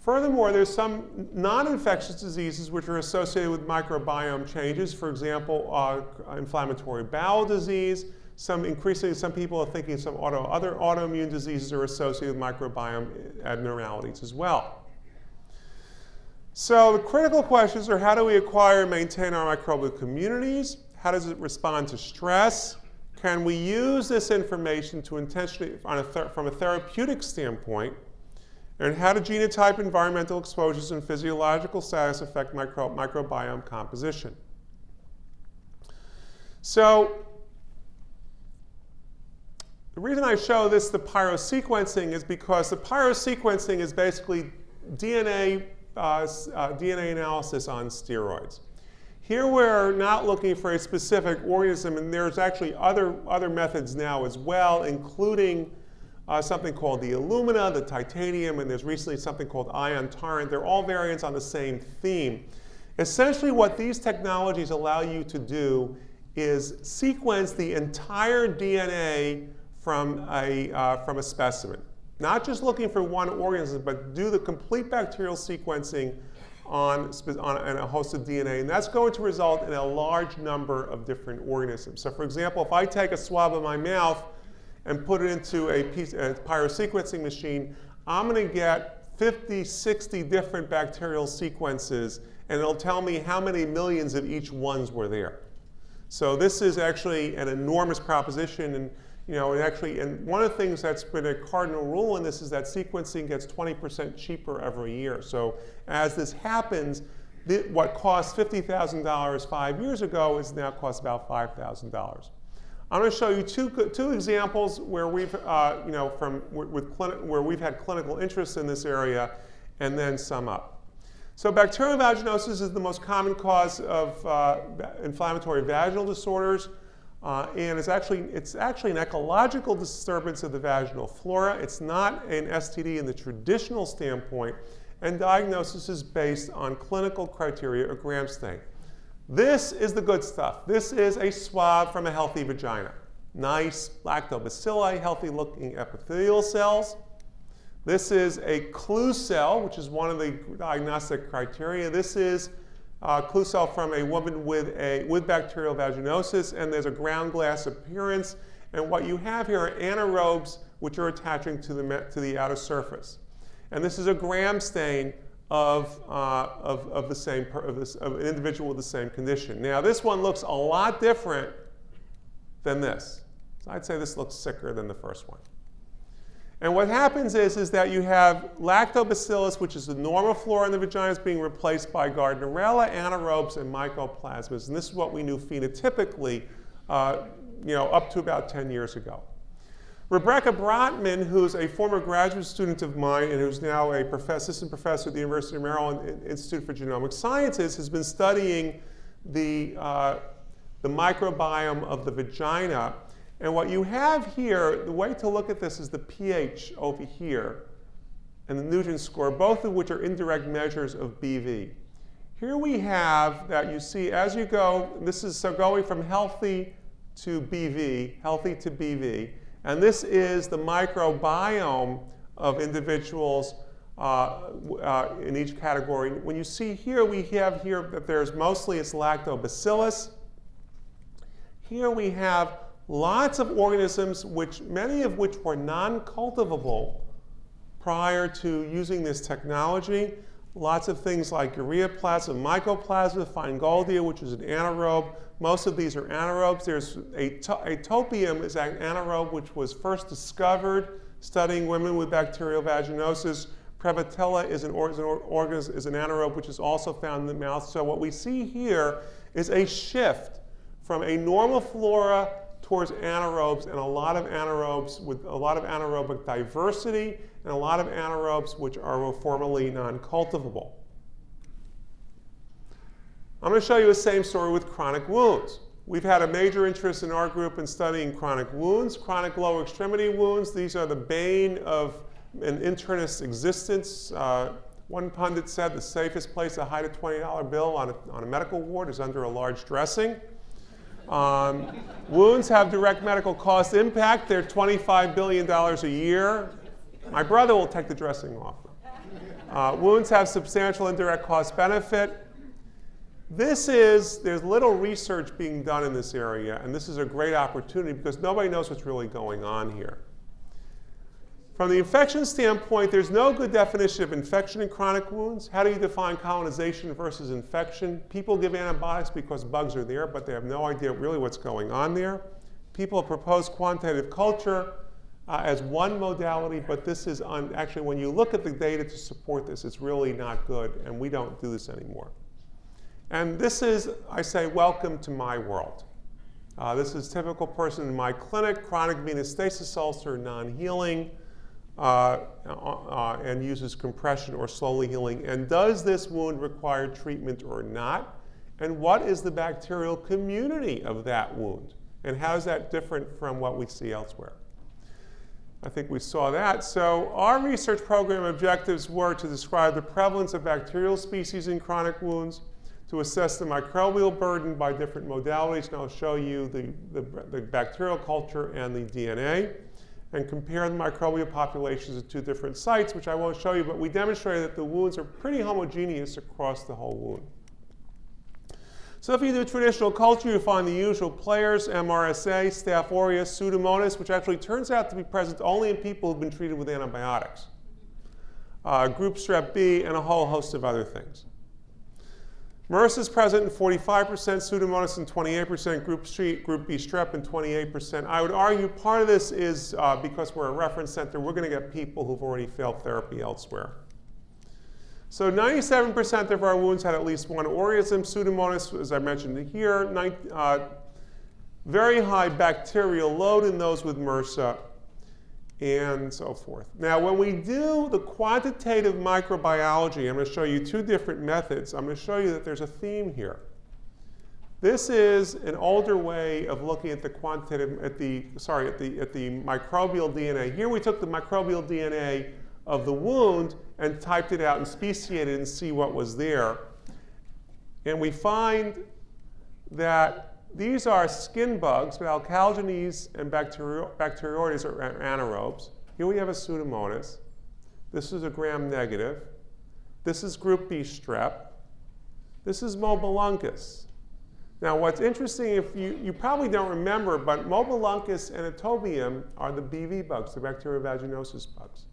Furthermore, there's some non-infectious diseases which are associated with microbiome changes. For example, uh, inflammatory bowel disease. Some increasingly, some people are thinking some auto, other autoimmune diseases are associated with microbiome abnormalities as well. So the critical questions are how do we acquire and maintain our microbial communities? How does it respond to stress? Can we use this information to intentionally, a from a therapeutic standpoint, and how do genotype, environmental exposures, and physiological status affect micro microbiome composition? So The reason I show this, the pyrosequencing, is because the pyrosequencing is basically DNA, uh, uh, DNA analysis on steroids. Here we're not looking for a specific organism, and there's actually other, other methods now as well, including uh, something called the Illumina, the titanium, and there's recently something called Ion Torrent. They're all variants on the same theme. Essentially what these technologies allow you to do is sequence the entire DNA from a, uh, from a specimen. Not just looking for one organism, but do the complete bacterial sequencing on, on, a host of DNA, and that's going to result in a large number of different organisms. So for example, if I take a swab of my mouth and put it into a, piece, a pyrosequencing machine, I'm going to get 50, 60 different bacterial sequences, and it'll tell me how many millions of each ones were there. So this is actually an enormous proposition, and you know, and actually, and one of the things that's been a cardinal rule in this is that sequencing gets 20% cheaper every year. So as this happens, what cost $50,000 five years ago is now cost about $5,000. I'm going to show you two, two examples where we've, uh, you know, from with where we've had clinical interest in this area, and then sum up. So bacterial vaginosis is the most common cause of uh, inflammatory vaginal disorders. Uh, and it's actually, it's actually an ecological disturbance of the vaginal flora. It's not an STD in the traditional standpoint, and diagnosis is based on clinical criteria or gram stain. This is the good stuff. This is a swab from a healthy vagina. Nice lactobacilli, healthy looking epithelial cells. This is a clue cell, which is one of the diagnostic criteria. This is uh, clue cell from a woman with, a, with bacterial vaginosis, and there's a ground glass appearance. And what you have here are anaerobes which are attaching to the, to the outer surface. And this is a gram stain of, uh, of, of, the same, of, this, of an individual with the same condition. Now this one looks a lot different than this. So I'd say this looks sicker than the first one. And what happens is, is that you have lactobacillus, which is the normal flora in the vagina, is being replaced by Gardnerella, anaerobes, and mycoplasmas. And this is what we knew phenotypically uh, you know, up to about 10 years ago. Rebecca Brotman, who's a former graduate student of mine and who's now a professor, assistant professor at the University of Maryland Institute for Genomic Sciences, has been studying the, uh, the microbiome of the vagina and what you have here, the way to look at this is the pH over here and the Nugent score, both of which are indirect measures of BV. Here we have that you see as you go, this is so going from healthy to BV, healthy to BV, and this is the microbiome of individuals uh, uh, in each category. When you see here, we have here that there's mostly it's lactobacillus. Here we have lots of organisms, which many of which were non-cultivable prior to using this technology. Lots of things like ureaplasma, mycoplasma, finegoldia, which is an anaerobe. Most of these are anaerobes. There's atopobium is an anaerobe which was first discovered studying women with bacterial vaginosis. Prevotella is an, or, is an, is an anaerobe which is also found in the mouth. So what we see here is a shift from a normal flora towards anaerobes and a lot of anaerobes with a lot of anaerobic diversity and a lot of anaerobes which are formerly non-cultivable. I'm going to show you the same story with chronic wounds. We've had a major interest in our group in studying chronic wounds, chronic lower extremity wounds. These are the bane of an internist's existence. Uh, one pundit said the safest place to hide a $20 bill on a, on a medical ward is under a large dressing. Um, wounds have direct medical cost impact. They're $25 billion a year. My brother will take the dressing off. Uh, wounds have substantial indirect cost benefit. This is, there's little research being done in this area, and this is a great opportunity because nobody knows what's really going on here. From the infection standpoint, there's no good definition of infection in chronic wounds. How do you define colonization versus infection? People give antibiotics because bugs are there, but they have no idea really what's going on there. People have proposed quantitative culture uh, as one modality, but this is actually when you look at the data to support this, it's really not good, and we don't do this anymore. And this is, I say, welcome to my world. Uh, this is typical person in my clinic, chronic venous stasis ulcer, non-healing, Uh, uh, and uses compression or slowly healing. And does this wound require treatment or not? And what is the bacterial community of that wound? And how is that different from what we see elsewhere? I think we saw that. So our research program objectives were to describe the prevalence of bacterial species in chronic wounds, to assess the microbial burden by different modalities, and I'll show you the, the, the bacterial culture and the DNA, and compare the microbial populations at two different sites, which I won't show you, but we demonstrated that the wounds are pretty homogeneous across the whole wound. So if you do traditional culture, you find the usual players, MRSA, Staph aureus, Pseudomonas, which actually turns out to be present only in people who've been treated with antibiotics. Uh, group strep B, and a whole host of other things. MRSA is present in 45%, Pseudomonas in 28%, group, group B strep in 28%. I would argue part of this is uh, because we're a reference center, we're going to get people who've already failed therapy elsewhere. So 97% of our wounds had at least one organism. Pseudomonas, as I mentioned here, uh, very high bacterial load in those with MRSA, and so forth. Now, when we do the quantitative microbiology, I'm going to show you two different methods. I'm going to show you that there's a theme here. This is an older way of looking at the quantitative, at the, sorry, at the, at the microbial DNA. Here we took the microbial DNA of the wound and typed it out and speciated and see what was there. And we find that these are skin bugs, but alcaligenes and bacteroides are anaerobes. Here we have a pseudomonas. This is a gram negative. This is group B strep. This is mobiluncus. Now what's interesting, if you, you probably don't remember, but mobiluncus and atopobium are the BV bugs, the bacterial vaginosis bugs.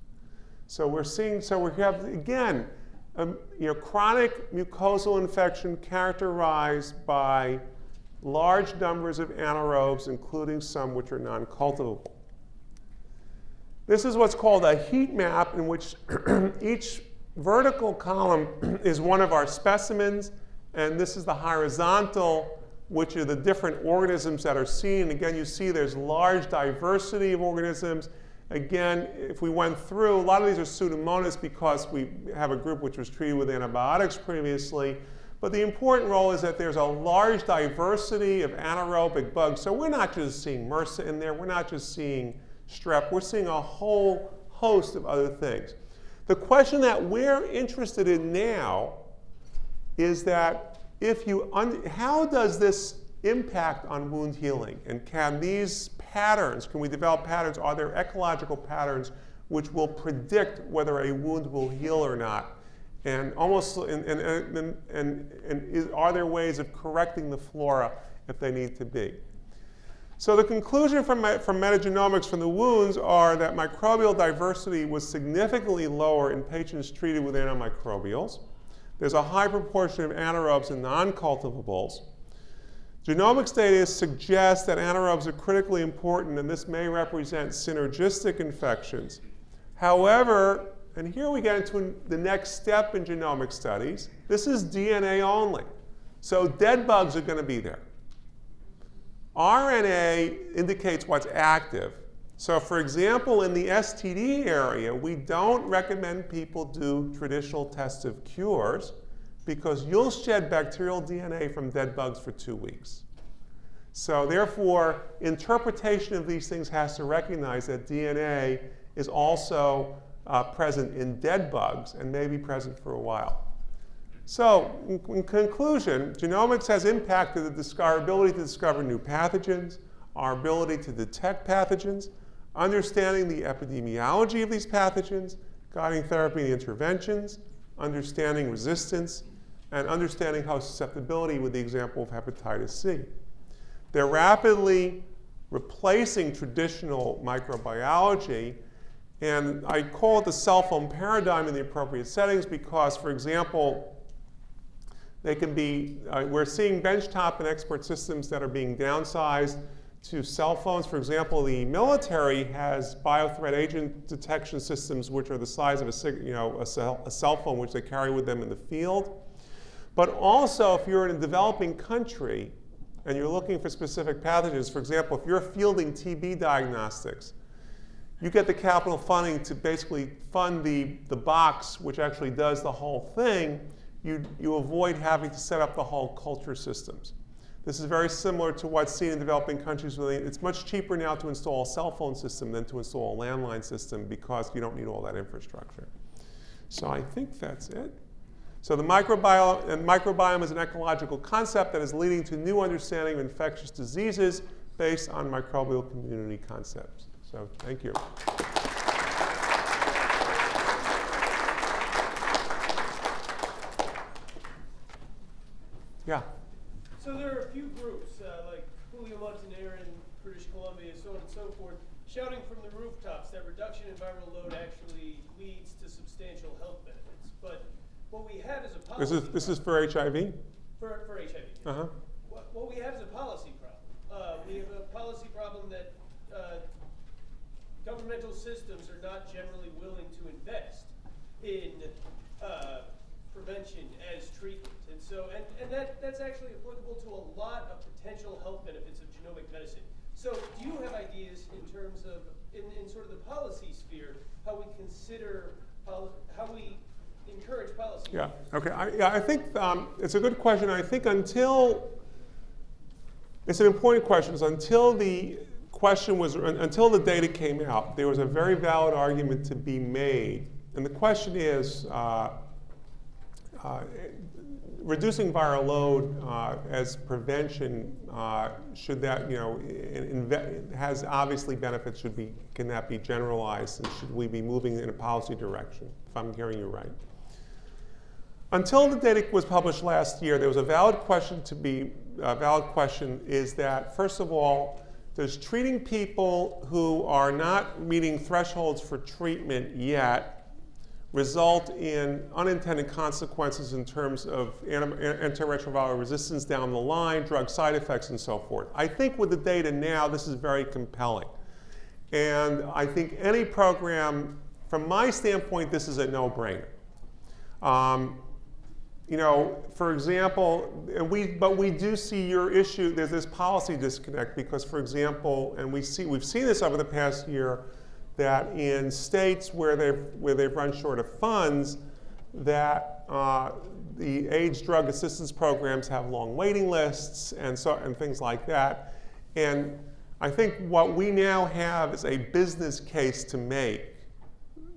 So we're seeing, so we have, again, um, you know, chronic mucosal infection characterized by large numbers of anaerobes, including some which are non-cultivable. This is what's called a heat map in which each vertical column is one of our specimens, and this is the horizontal, which are the different organisms that are seen. Again, you see there's large diversity of organisms. Again, if we went through, a lot of these are pseudomonas because we have a group which was treated with antibiotics previously. But the important role is that there's a large diversity of anaerobic bugs. So we're not just seeing MRSA in there, we're not just seeing strep, we're seeing a whole host of other things. The question that we're interested in now is that if you, how does this impact on wound healing? And can these patterns, can we develop patterns? Are there ecological patterns which will predict whether a wound will heal or not? And almost, and, and, and, and, is, are there ways of correcting the flora if they need to be? So the conclusion from, from metagenomics from the wounds are that microbial diversity was significantly lower in patients treated with antimicrobials. There's a high proportion of anaerobes and non-cultivables. Genomics data suggests that anaerobes are critically important and this may represent synergistic infections. However, and here we get into the next step in genomic studies, this is DNA only. So dead bugs are going to be there. RNA indicates what's active. So for example, in the STD area, we don't recommend people do traditional tests of cures because you'll shed bacterial DNA from dead bugs for two weeks. So therefore, interpretation of these things has to recognize that DNA is also uh, present in dead bugs and may be present for a while. So in, in conclusion, genomics has impacted the our ability to discover new pathogens, our ability to detect pathogens, understanding the epidemiology of these pathogens, guiding therapy and interventions, understanding resistance, and understanding how susceptibility with the example of hepatitis C. They're rapidly replacing traditional microbiology, and I call it the cell phone paradigm in the appropriate settings because, for example, they can be, uh, we're seeing benchtop and expert systems that are being downsized to cell phones. For example, the military has biothreat agent detection systems which are the size of a, you know, a, cell, a cell phone which they carry with them in the field. But also, if you're in a developing country and you're looking for specific pathogens, for example, if you're fielding TB diagnostics, you get the capital funding to basically fund the, the box, which actually does the whole thing, you, you avoid having to set up the whole culture systems. This is very similar to what's seen in developing countries. They, it's much cheaper now to install a cell phone system than to install a landline system because you don't need all that infrastructure. So I think that's it. So the microbiome, and microbiome is an ecological concept that is leading to new understanding of infectious diseases based on microbial community concepts. So thank you. Yeah. So there are a few groups, uh, like Julio Montaner in British Columbia, so on and so forth, shouting from the rooftops that reduction in viral load actually leads to substantial health benefits. But what we have is a policy. This is, this is for HIV? For, for HIV. Uh-huh. What, what we have is a policy problem. Uh, we have a policy problem that, uh, governmental systems are not generally willing to invest in, uh, prevention as treatment. And so, and, and that, that's actually applicable to a lot of potential health benefits of genomic medicine. So do you have ideas in terms of, in, in sort of the policy sphere, how we consider, how we encourage policy? Yeah, okay. I, yeah, I think um, it's a good question. I think until, it's an important question, is until the question was, until the data came out, there was a very valid argument to be made. And the question is, uh, uh, reducing viral load uh, as prevention, uh, should that, you know, has obviously benefits, should be, can that be generalized, and should we be moving in a policy direction, if I'm hearing you right? Until the data was published last year, there was a valid question to be, a valid question is that, first of all, does treating people who are not meeting thresholds for treatment yet result in unintended consequences in terms of antiretroviral resistance down the line, drug side effects, and so forth? I think with the data now, this is very compelling. And I think any program, from my standpoint, this is a no-brainer. Um, you know, for example, we, but we do see your issue, there's this policy disconnect because, for example, and we see, we've seen this over the past year, that in states where they've, where they've run short of funds, that uh, the AIDS drug assistance programs have long waiting lists and, so, and things like that. And I think what we now have is a business case to make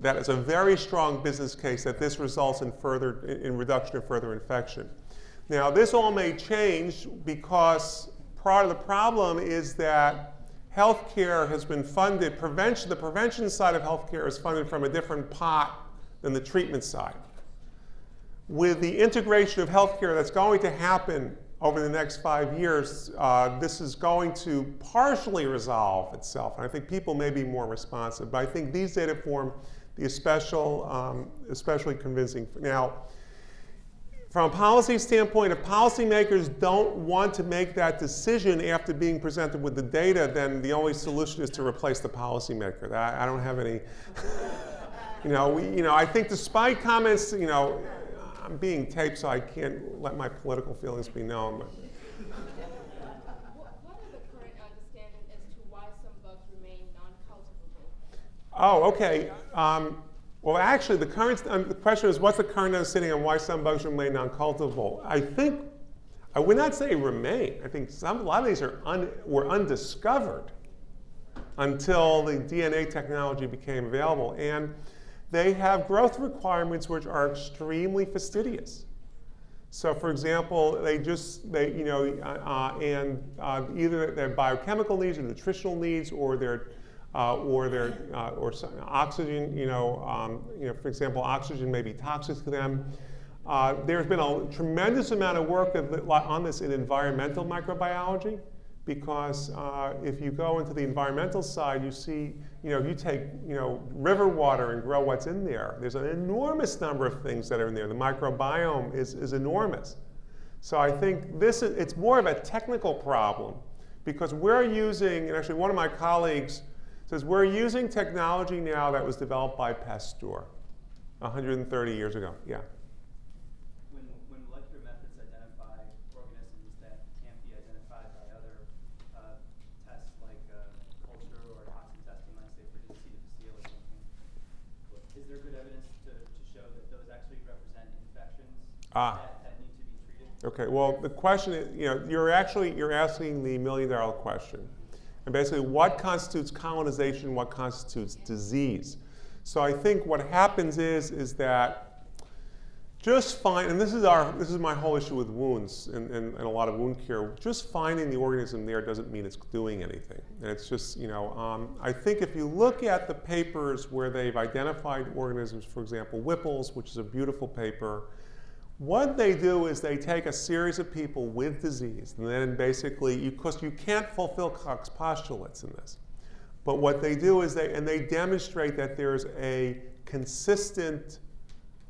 that is a very strong business case that this results in further in reduction of further infection. Now, this all may change because part of the problem is that healthcare has been funded, prevention, the prevention side of healthcare is funded from a different pot than the treatment side. With the integration of healthcare that's going to happen over the next five years, uh, this is going to partially resolve itself. And I think people may be more responsive. But I think these data form the special, um, especially convincing. Now, from a policy standpoint, if policymakers don't want to make that decision after being presented with the data, then the only solution is to replace the policymaker. I, I don't have any, you know, we, you know, I think despite comments, you know, I'm being taped, so I can't let my political feelings be known. But. What, what are the current understanding as to why some bugs remain non-cultivable? Oh, okay. Um, well, actually, the current um, the question is, what's the current understanding on why some bugs remain non-cultivable? I think I would not say remain. I think some, a lot of these are un, were undiscovered until the DNA technology became available, and they have growth requirements which are extremely fastidious. So, for example, they just they you know uh, and uh, either their biochemical needs or nutritional needs or their uh, or their uh, or oxygen, you know, um, you know, for example, oxygen may be toxic to them. Uh, there's been a tremendous amount of work on this in environmental microbiology, because uh, if you go into the environmental side, you see, you know, if you take, you know, river water and grow what's in there, there's an enormous number of things that are in there. The microbiome is, is enormous. So I think this is, it's more of a technical problem because we're using, and actually one of my colleagues says, we're using technology now that was developed by Pasteur 130 years ago. Yeah. When, when molecular methods identify organisms that can't be identified by other uh, tests like uh, culture or toxin testing, like say for C. difficile or something, is there good evidence to, to show that those actually represent infections ah. that, need to be treated? Okay, well, the question is, you know, you're actually, you're asking the million dollar question and basically, what constitutes colonization, what constitutes disease? So I think what happens is, is that just find, and this is our, this is my whole issue with wounds and, and, and a lot of wound care, just finding the organism there doesn't mean it's doing anything. And it's just, you know, um, I think if you look at the papers where they've identified organisms, for example, Whipple's, which is a beautiful paper, what they do is they take a series of people with disease, and then basically, because you can't fulfill Koch's postulates in this, but what they do is they, and they demonstrate that there's a consistent,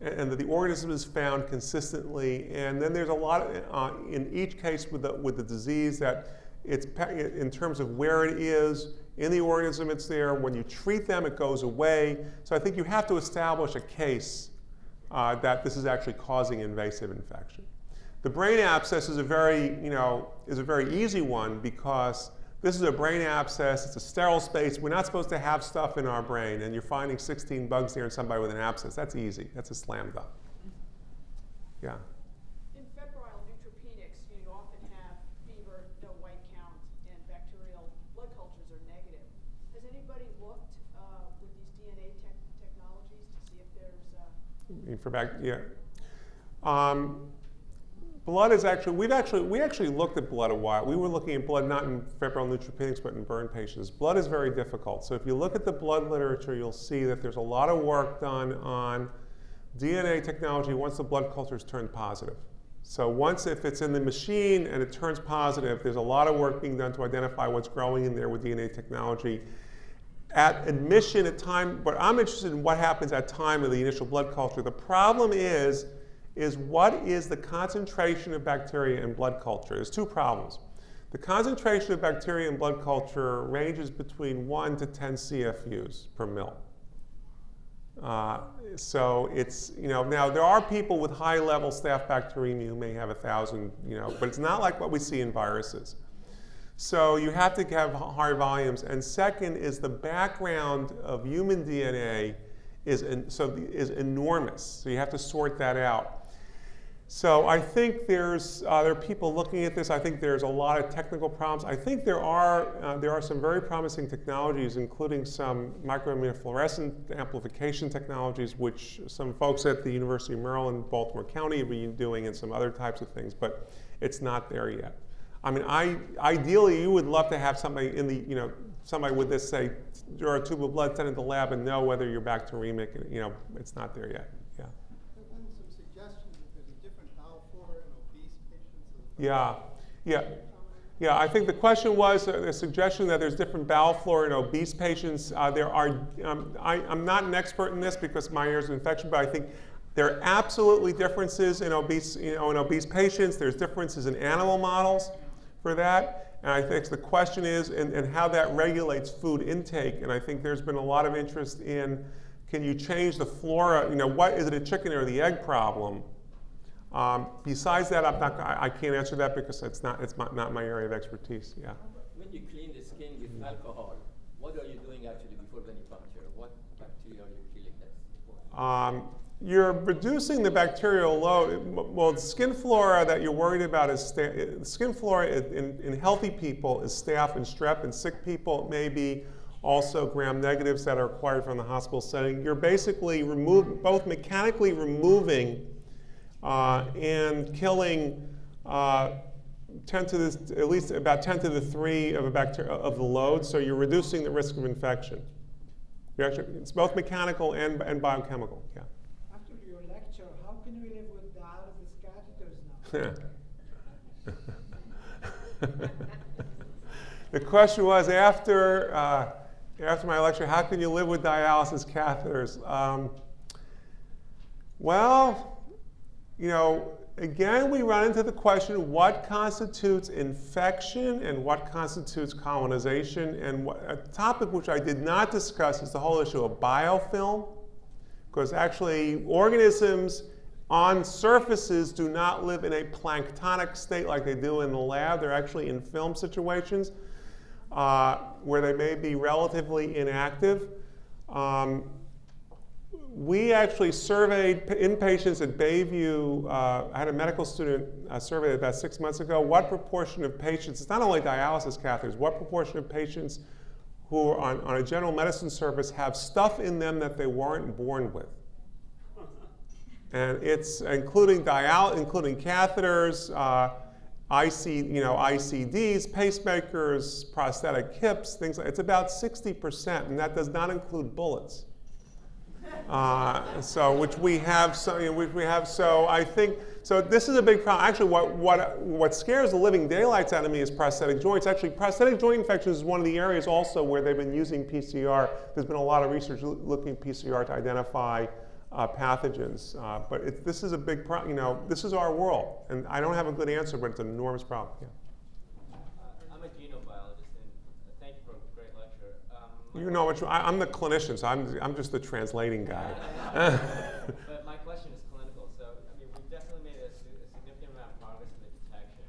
and that the organism is found consistently, and then there's a lot, of, uh, in each case with the, with the disease that it's, in terms of where it is, in the organism it's there, when you treat them it goes away. So I think you have to establish a case uh, that this is actually causing invasive infection. The brain abscess is a very, you know, is a very easy one because this is a brain abscess, it's a sterile space. We're not supposed to have stuff in our brain, and you're finding 16 bugs here in somebody with an abscess. That's easy. That's a slam dunk. Yeah. In febrile neutropenics, you often have fever, no white count, and bacterial blood cultures are negative. Has anybody looked uh, with these DNA tech technologies to see if there's uh, I mean, For back, yeah. Um, blood is actually, we've actually, we actually looked at blood a while. We were looking at blood not in febrile neutropenics, but in burn patients. Blood is very difficult. So if you look at the blood literature, you'll see that there's a lot of work done on DNA technology once the blood cultures turned positive. So once if it's in the machine and it turns positive, there's a lot of work being done to identify what's growing in there with DNA technology. At admission at time, but I'm interested in what happens at time of the initial blood culture. The problem is, is what is the concentration of bacteria in blood culture? There's two problems. The concentration of bacteria in blood culture ranges between 1 to 10 CFUs per mil. Uh, so it's, you know, now there are people with high level staph bacteremia who may have a thousand, you know, but it's not like what we see in viruses. So you have to have high volumes. And second is the background of human DNA is, so is enormous. So you have to sort that out. So I think there's uh, there are people looking at this. I think there's a lot of technical problems. I think there are uh, there are some very promising technologies, including some microimmunofluorescent amplification technologies, which some folks at the University of Maryland, Baltimore County, have been doing, and some other types of things. But it's not there yet. I mean, I ideally you would love to have somebody in the you know somebody with this say draw a tube of blood, send it to the lab, and know whether you're bacteremic. You know, it's not there yet. Yeah. There's been some suggestions that there's a different bowel flora in obese patients. Yeah, yeah. Yeah, I think the question was uh, a suggestion that there's different bowel flora in obese patients. Uh, there are, um, I, I'm not an expert in this because my ears of infection, but I think there are absolutely differences in obese, you know, in obese patients. There's differences in animal models for that. And I think the question is, and, and how that regulates food intake. And I think there's been a lot of interest in, can you change the flora? You know, what is it a chicken or the egg problem? Um, besides that, I'm not, I, I can't answer that because it's not, it's not, not my area of expertise. Yeah. When you clean the skin with alcohol, what are you doing actually before venipuncture? What bacteria are you killing that's important? Um, you're reducing the bacterial load. Well, skin flora that you're worried about is skin flora in, in healthy people is staph and strep. In sick people, it may be also gram negatives that are acquired from the hospital setting. You're basically remove, both mechanically removing uh, and killing uh, 10 to the, at least about 10 to the 3 of, a bacteria, of the load, so you're reducing the risk of infection. Actually, it's both mechanical and, and biochemical, yeah. After your lecture, how can we live catheters now? the question was after, uh, after my lecture, how can you live with dialysis catheters? Um, well, you know, again, we run into the question what constitutes infection and what constitutes colonization. And what, a topic which I did not discuss is the whole issue of biofilm, because actually, organisms on surfaces do not live in a planktonic state like they do in the lab. They're actually in film situations uh, where they may be relatively inactive. Um, we actually surveyed inpatients at Bayview. Uh, I had a medical student uh, survey about six months ago. What proportion of patients, it's not only dialysis catheters, what proportion of patients who are on, on a general medicine service have stuff in them that they weren't born with? And it's including dial, including catheters, uh, IC, you know, ICDs, pacemakers, prosthetic hips, things like. It's about 60%, and that does not include bullets. Uh, so, which we have, so, you know, which we have. So, I think so. This is a big problem. Actually, what what what scares the living daylights out of me is prosthetic joints. Actually, prosthetic joint infections is one of the areas also where they've been using PCR. There's been a lot of research looking at PCR to identify uh, pathogens. Uh, but it, this is a big problem. You know, this is our world, and I don't have a good answer, but it's an enormous problem. Yeah. Uh, I'm a genobiologist, and uh, thank you for a great lecture. Um, You know, which, I, I'm the clinician, so I'm I'm just the translating guy. but my question is clinical. So, I mean, we've definitely made a, si- a significant amount of progress in the detection.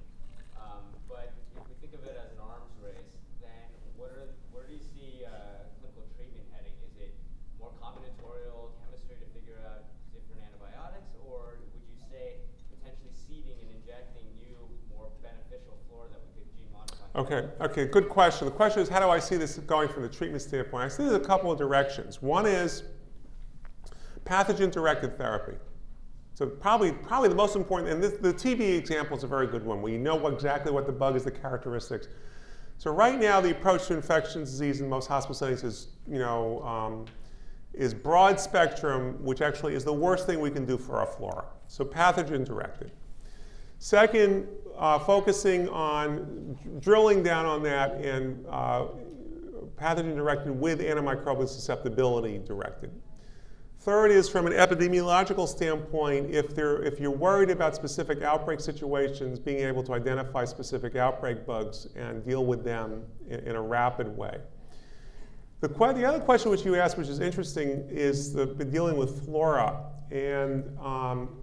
Um, but if we think of it as an arms race, then what are where do you see uh, clinical treatment heading? Is it more combinatorial chemistry to figure out different antibiotics, or would you say potentially seeding and injecting new, more beneficial flora that we could gene modify? Okay, okay, good question. The question is, how do I see this going from the treatment standpoint? I see there's a couple of directions. One is pathogen-directed therapy. So probably, probably the most important, and this, the TB example is a very good one, where you know exactly what the bug is, the characteristics. So right now, the approach to infectious disease in most hospital settings is, you know, um, is broad spectrum, which actually is the worst thing we can do for our flora. So pathogen-directed. Second, uh, focusing on drilling down on that and uh, pathogen directed with antimicrobial susceptibility directed. Third is from an epidemiological standpoint, if, there, if you're worried about specific outbreak situations, being able to identify specific outbreak bugs and deal with them in, in a rapid way. The, the other question which you asked, which is interesting, is the, dealing with flora. And um,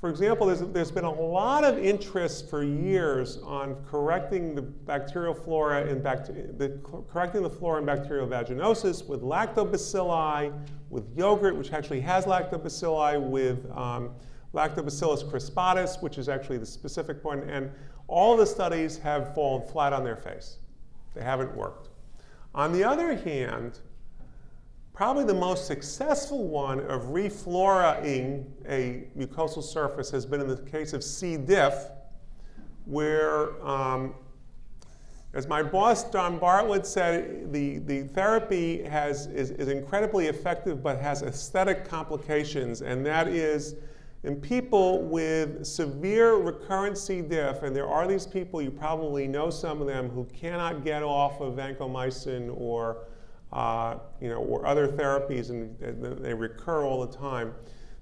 for example, there's, there's been a lot of interest for years on correcting the bacterial flora and the, correcting the flora and bacterial vaginosis with lactobacilli, with yogurt, which actually has lactobacilli, with um, lactobacillus crispatus, which is actually the specific one. And all the studies have fallen flat on their face. They haven't worked. On the other hand, Probably the most successful one of refloraing a mucosal surface has been in the case of C. diff, where, um, as my boss John Bartlett said, the, the therapy has, is, is incredibly effective but has aesthetic complications, and that is in people with severe recurrent C. diff, and there are these people, you probably know some of them, who cannot get off of vancomycin or uh, you know, or other therapies, and, they recur all the time.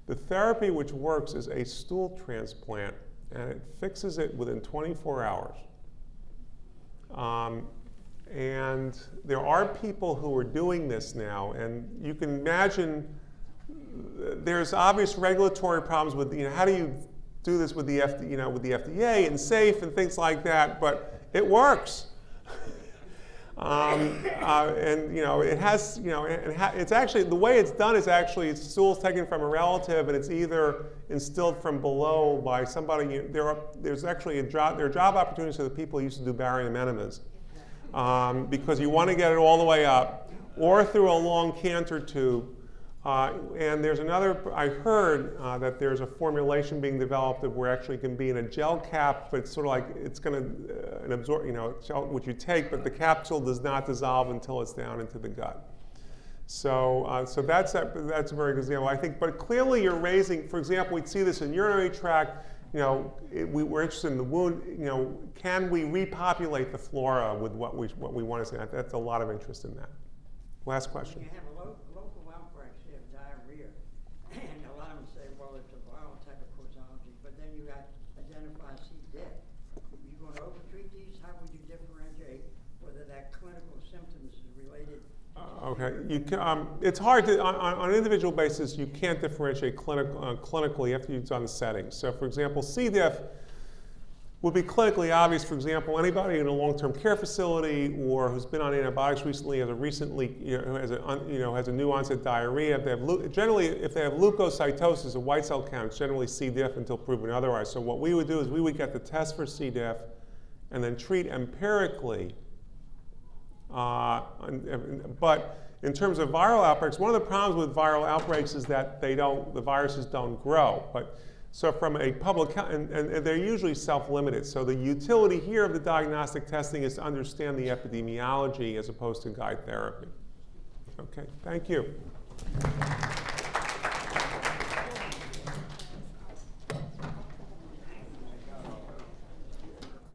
The therapy which works is a stool transplant, and it fixes it within 24 hours. Um, and there are people who are doing this now, and you can imagine there's obvious regulatory problems with, you know, how do you do this with the, you know, with the FDA and safe and things like that, but it works. Um, uh, and you know, it has, you know, it it's actually, the way it's done is actually it's stools taken from a relative and it's either instilled from below by somebody, there are, there's actually a job, there are job opportunities for the people who used to do barium enemas. Um, because you want to get it all the way up, or through a long Cantor tube. Uh, and there's another, I heard uh, that there's a formulation being developed that we're actually going to be in a gel cap, but it's sort of like it's going to uh, an absorb, you know, gel, which you take, but the capsule does not dissolve until it's down into the gut. So, uh, so that's a, that's a very good example. I think, but clearly you're raising, for example, we'd see this in urinary tract. You know, it, we, we're interested in the wound. You know, can we repopulate the flora with what we what we want to see? That's a lot of interest in that. Last question. You have a lo- local outbreak, say of diarrhea, and a lot of them say, well, it's a viral type of causology, but then you got identify C. diff. You gonna overtreat these? How would you differentiate whether that clinical symptoms is related? Uh, Okay, you can, um, it's hard to, on, on an individual basis, you can't differentiate clinic, uh, clinically, after you have to use on the settings. So for example, C. diff, would be clinically obvious. For example, anybody in a long-term care facility or who's been on antibiotics recently has a recently, you know, has a, you know, has a new onset diarrhea. If they have, generally, if they have leukocytosis, a white cell count, it's generally C. diff until proven otherwise. So what we would do is we would get the test for C. diff and then treat empirically. Uh, but in terms of viral outbreaks, one of the problems with viral outbreaks is that they don't, the viruses don't grow. But so from a public health, and, and and they're usually self-limited. So the utility here of the diagnostic testing is to understand the epidemiology as opposed to guide therapy. Okay, thank you.